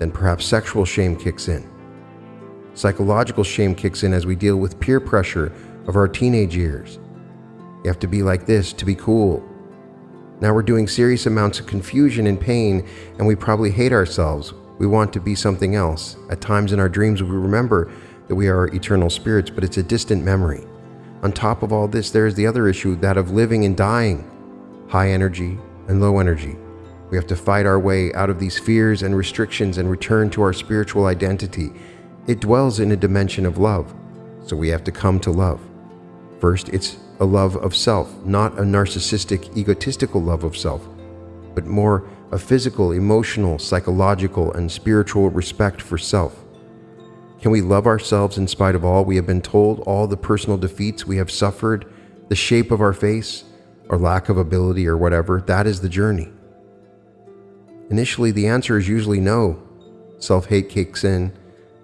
Then perhaps sexual shame kicks in. Psychological shame kicks in as we deal with peer pressure of our teenage years. You have to be like this to be cool. Now we're doing serious amounts of confusion and pain, and we probably hate ourselves. We want to be something else. At times in our dreams, we remember that we are eternal spirits, but it's a distant memory. On top of all this, there is the other issue that of living and dying. High energy, and low energy. We have to fight our way out of these fears and restrictions and return to our spiritual identity. It dwells in a dimension of love, so we have to come to love. First, it's a love of self, not a narcissistic, egotistical love of self, but more a physical, emotional, psychological, and spiritual respect for self. Can we love ourselves in spite of all we have been told, all the personal defeats we have suffered, the shape of our face, or lack of ability or whatever, that is the journey. Initially, the answer is usually no. Self hate kicks in.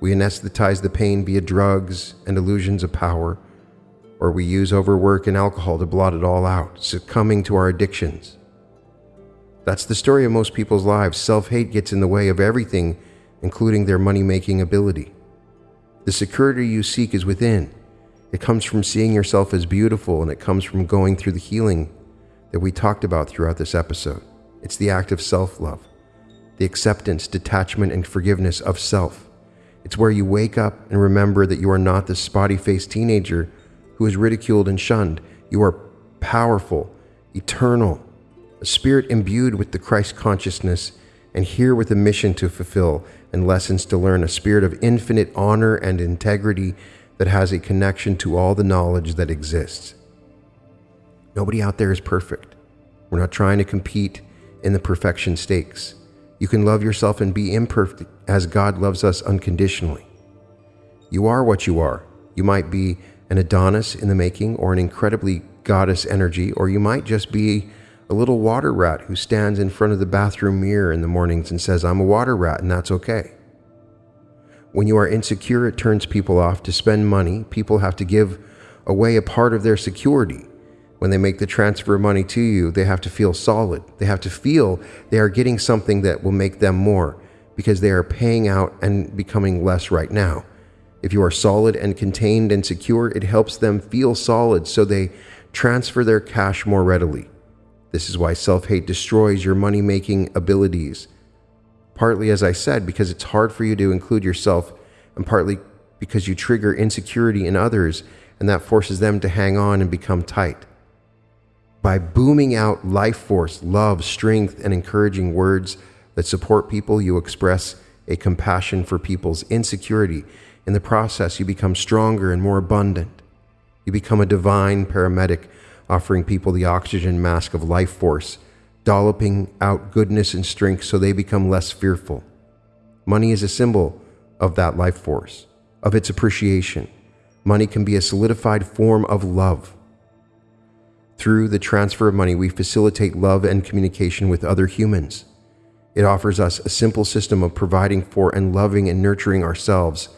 We anesthetize the pain via drugs and illusions of power, or we use overwork and alcohol to blot it all out, succumbing to our addictions. That's the story of most people's lives. Self hate gets in the way of everything, including their money making ability. The security you seek is within. It comes from seeing yourself as beautiful, and it comes from going through the healing that we talked about throughout this episode. It's the act of self love, the acceptance, detachment, and forgiveness of self. It's where you wake up and remember that you are not this spotty faced teenager who is ridiculed and shunned. You are powerful, eternal, a spirit imbued with the Christ consciousness, and here with a mission to fulfill and lessons to learn, a spirit of infinite honor and integrity that has a connection to all the knowledge that exists. Nobody out there is perfect. We're not trying to compete in the perfection stakes. You can love yourself and be imperfect as God loves us unconditionally. You are what you are. You might be an Adonis in the making or an incredibly goddess energy, or you might just be a little water rat who stands in front of the bathroom mirror in the mornings and says, I'm a water rat, and that's okay. When you are insecure, it turns people off. To spend money, people have to give away a part of their security. When they make the transfer of money to you, they have to feel solid. They have to feel they are getting something that will make them more because they are paying out and becoming less right now. If you are solid and contained and secure, it helps them feel solid so they transfer their cash more readily. This is why self hate destroys your money making abilities partly, as I said, because it's hard for you to include yourself, and partly because you trigger insecurity in others, and that forces them to hang on and become tight. By booming out life force, love, strength, and encouraging words that support people, you express a compassion for people's insecurity. In the process, you become stronger and more abundant. You become a divine paramedic, offering people the oxygen mask of life force dolloping out goodness and strength so they become less fearful. Money is a symbol of that life force, of its appreciation. Money can be a solidified form of love. Through the transfer of money, we facilitate love and communication with other humans. It offers us a simple system of providing for and loving and nurturing ourselves,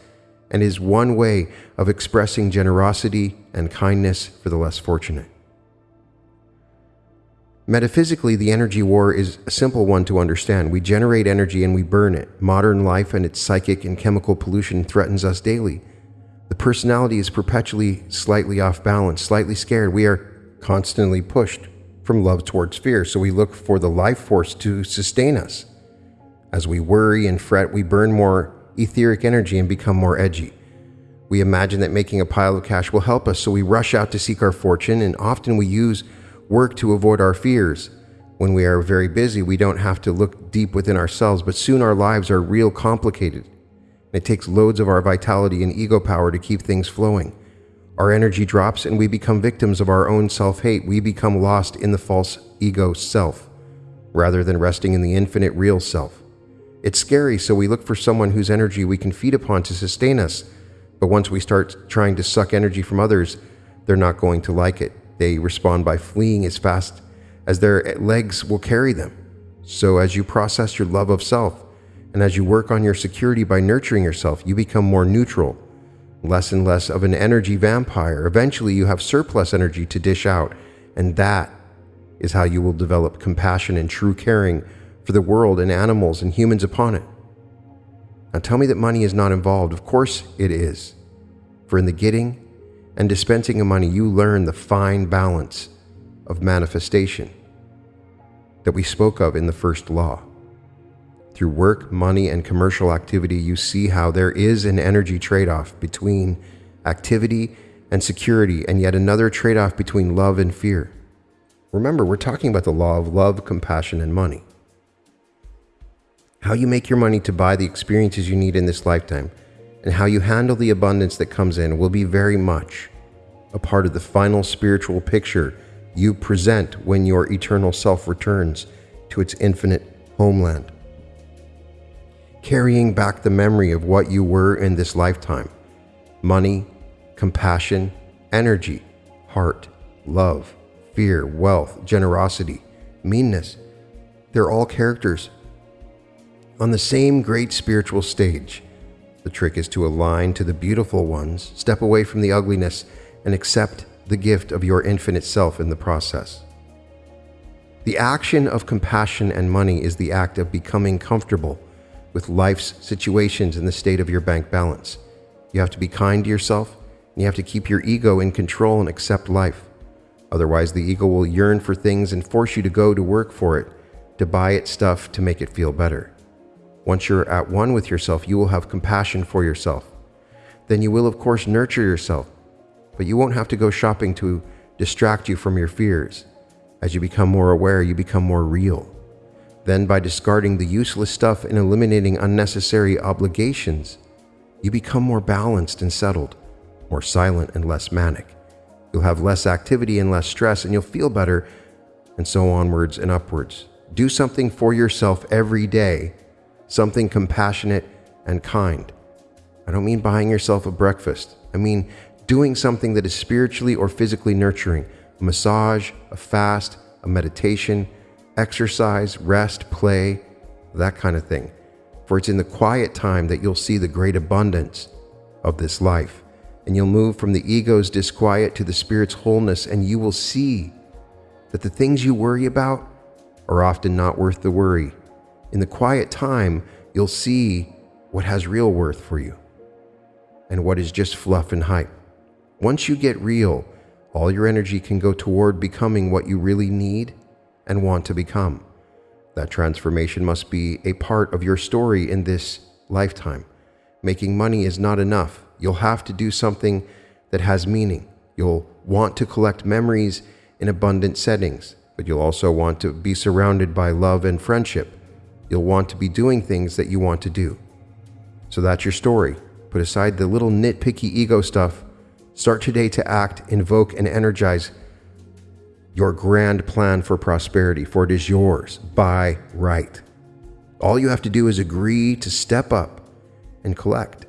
and is one way of expressing generosity and kindness for the less fortunate. Metaphysically, the energy war is a simple one to understand. We generate energy and we burn it. Modern life and its psychic and chemical pollution threatens us daily. The personality is perpetually slightly off balance, slightly scared. We are constantly pushed from love towards fear, so we look for the life force to sustain us. As we worry and fret, we burn more etheric energy and become more edgy. We imagine that making a pile of cash will help us, so we rush out to seek our fortune, and often we use work to avoid our fears. When we are very busy, we don't have to look deep within ourselves, but soon our lives are real complicated. It takes loads of our vitality and ego power to keep things flowing. Our energy drops and we become victims of our own self hate. We become lost in the false ego self, rather than resting in the infinite real self. It's scary, so we look for someone whose energy we can feed upon to sustain us. But once we start trying to suck energy from others, they're not going to like it. They respond by fleeing as fast as their legs will carry them. So, as you process your love of self, and as you work on your security by nurturing yourself, you become more neutral, less and less of an energy vampire. Eventually, you have surplus energy to dish out, and that is how you will develop compassion and true caring for the world and animals and humans upon it. Now, tell me that money is not involved. Of course, it is. For in the getting and dispensing of money, you learn the fine balance of manifestation that we spoke of in the first law. Through work, money, and commercial activity, you see how there is an energy trade off between activity and security, and yet another trade off between love and fear. Remember, we're talking about the law of love, compassion, and money. How you make your money to buy the experiences you need in this lifetime, and how you handle the abundance that comes in will be very much a part of the final spiritual picture you present when your eternal self returns to its infinite homeland carrying back the memory of what you were in this lifetime money, compassion, energy, heart, love, fear, wealth, generosity, meanness. They're all characters on the same great spiritual stage. The trick is to align to the beautiful ones, step away from the ugliness, and accept the gift of your infinite self in the process. The action of compassion and money is the act of becoming comfortable with life's situations and the state of your bank balance. You have to be kind to yourself, and you have to keep your ego in control and accept life. Otherwise, the ego will yearn for things and force you to go to work for it, to buy it stuff to make it feel better. Once you're at one with yourself, you will have compassion for yourself. Then you will, of course, nurture yourself, but you won't have to go shopping to distract you from your fears. As you become more aware, you become more real. Then, by discarding the useless stuff and eliminating unnecessary obligations, you become more balanced and settled, more silent and less manic. You'll have less activity and less stress, and you'll feel better, and so onwards and upwards. Do something for yourself every day, something compassionate and kind. I don't mean buying yourself a breakfast, I mean doing something that is spiritually or physically nurturing a massage, a fast, a meditation exercise, rest, play, that kind of thing. For it's in the quiet time that you'll see the great abundance of this life. And you'll move from the ego's disquiet to the spirit's wholeness, and you will see that the things you worry about are often not worth the worry. In the quiet time, you'll see what has real worth for you and what is just fluff and hype. Once you get real, all your energy can go toward becoming what you really need and want to become. That transformation must be a part of your story in this lifetime. Making money is not enough. You'll have to do something that has meaning. You'll want to collect memories in abundant settings, but you'll also want to be surrounded by love and friendship. You'll want to be doing things that you want to do. So that's your story. Put aside the little nitpicky ego stuff. Start today to act, invoke, and energize your grand plan for prosperity, for it is yours by right. All you have to do is agree to step up and collect.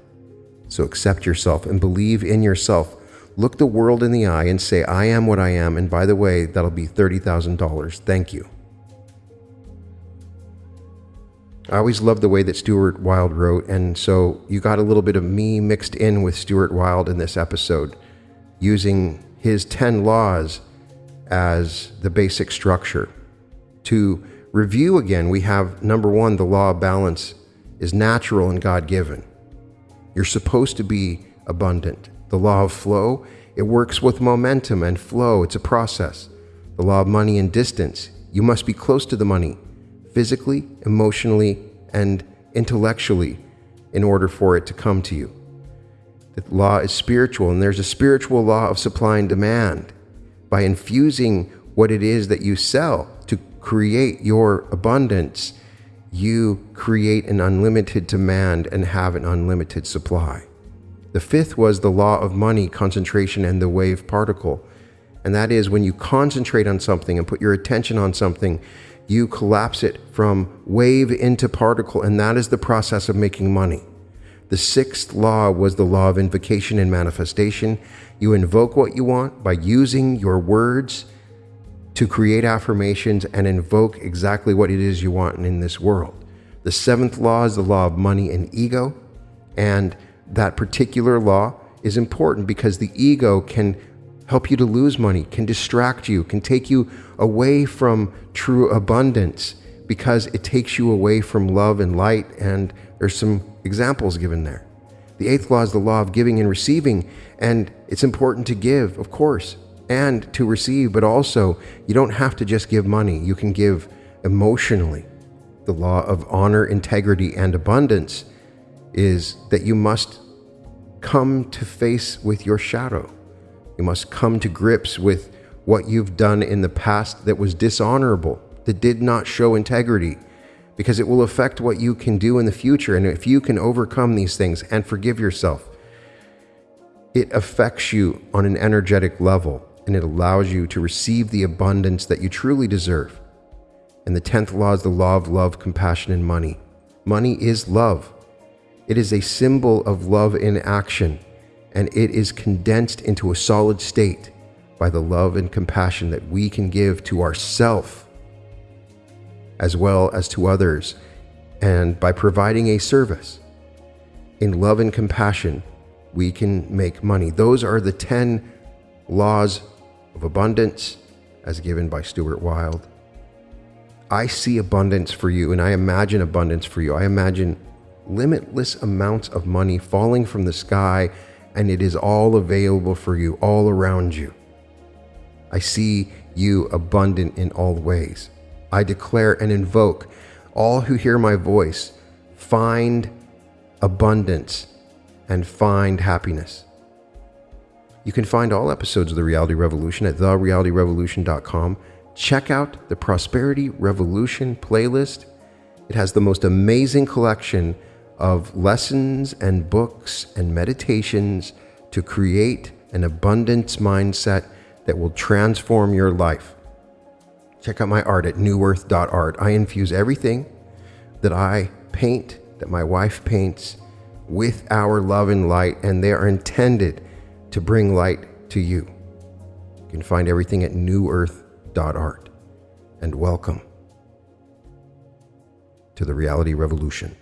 So accept yourself and believe in yourself. Look the world in the eye and say, I am what I am. And by the way, that'll be $30,000. Thank you. I always loved the way that Stuart Wilde wrote, and so you got a little bit of me mixed in with Stuart Wilde in this episode, using his 10 laws as the basic structure. To review again, we have number one, the law of balance is natural and God given. You're supposed to be abundant. The law of flow, it works with momentum and flow, it's a process. The law of money and distance, you must be close to the money, physically, emotionally, and intellectually, in order for it to come to you. The law is spiritual, and there's a spiritual law of supply and demand. By infusing what it is that you sell to create your abundance, you create an unlimited demand and have an unlimited supply. The fifth was the law of money, concentration, and the wave particle. And that is when you concentrate on something and put your attention on something, you collapse it from wave into particle, and that is the process of making money. The sixth law was the law of invocation and manifestation. You invoke what you want by using your words to create affirmations and invoke exactly what it is you want in this world. The seventh law is the law of money and ego. And that particular law is important because the ego can help you to lose money, can distract you, can take you away from true abundance because it takes you away from love and light. And there's some examples given there. The eighth law is the law of giving and receiving. And it's important to give, of course, and to receive, but also you don't have to just give money, you can give emotionally. The law of honor, integrity, and abundance is that you must come to face with your shadow. You must come to grips with what you've done in the past that was dishonorable, that did not show integrity, because it will affect what you can do in the future. And if you can overcome these things and forgive yourself, it affects you on an energetic level and it allows you to receive the abundance that you truly deserve. And the 10th law is the law of love, compassion, and money. Money is love. It is a symbol of love in action, and it is condensed into a solid state by the love and compassion that we can give to ourself as well as to others, and by providing a service. In love and compassion, we can make money. Those are the 10 laws of abundance as given by Stuart Wilde. I see abundance for you and I imagine abundance for you. I imagine limitless amounts of money falling from the sky and it is all available for you, all around you. I see you abundant in all ways. I declare and invoke all who hear my voice find abundance and find happiness. You can find all episodes of The Reality Revolution at therealityrevolution.com. Check out the Prosperity Revolution playlist. It has the most amazing collection of lessons and books and meditations to create an abundance mindset that will transform your life. Check out my art at newearth.art. I infuse everything that I paint, that my wife paints, with our love and light, and they are intended to bring light to you. You can find everything at newearth.art. And welcome to the reality revolution.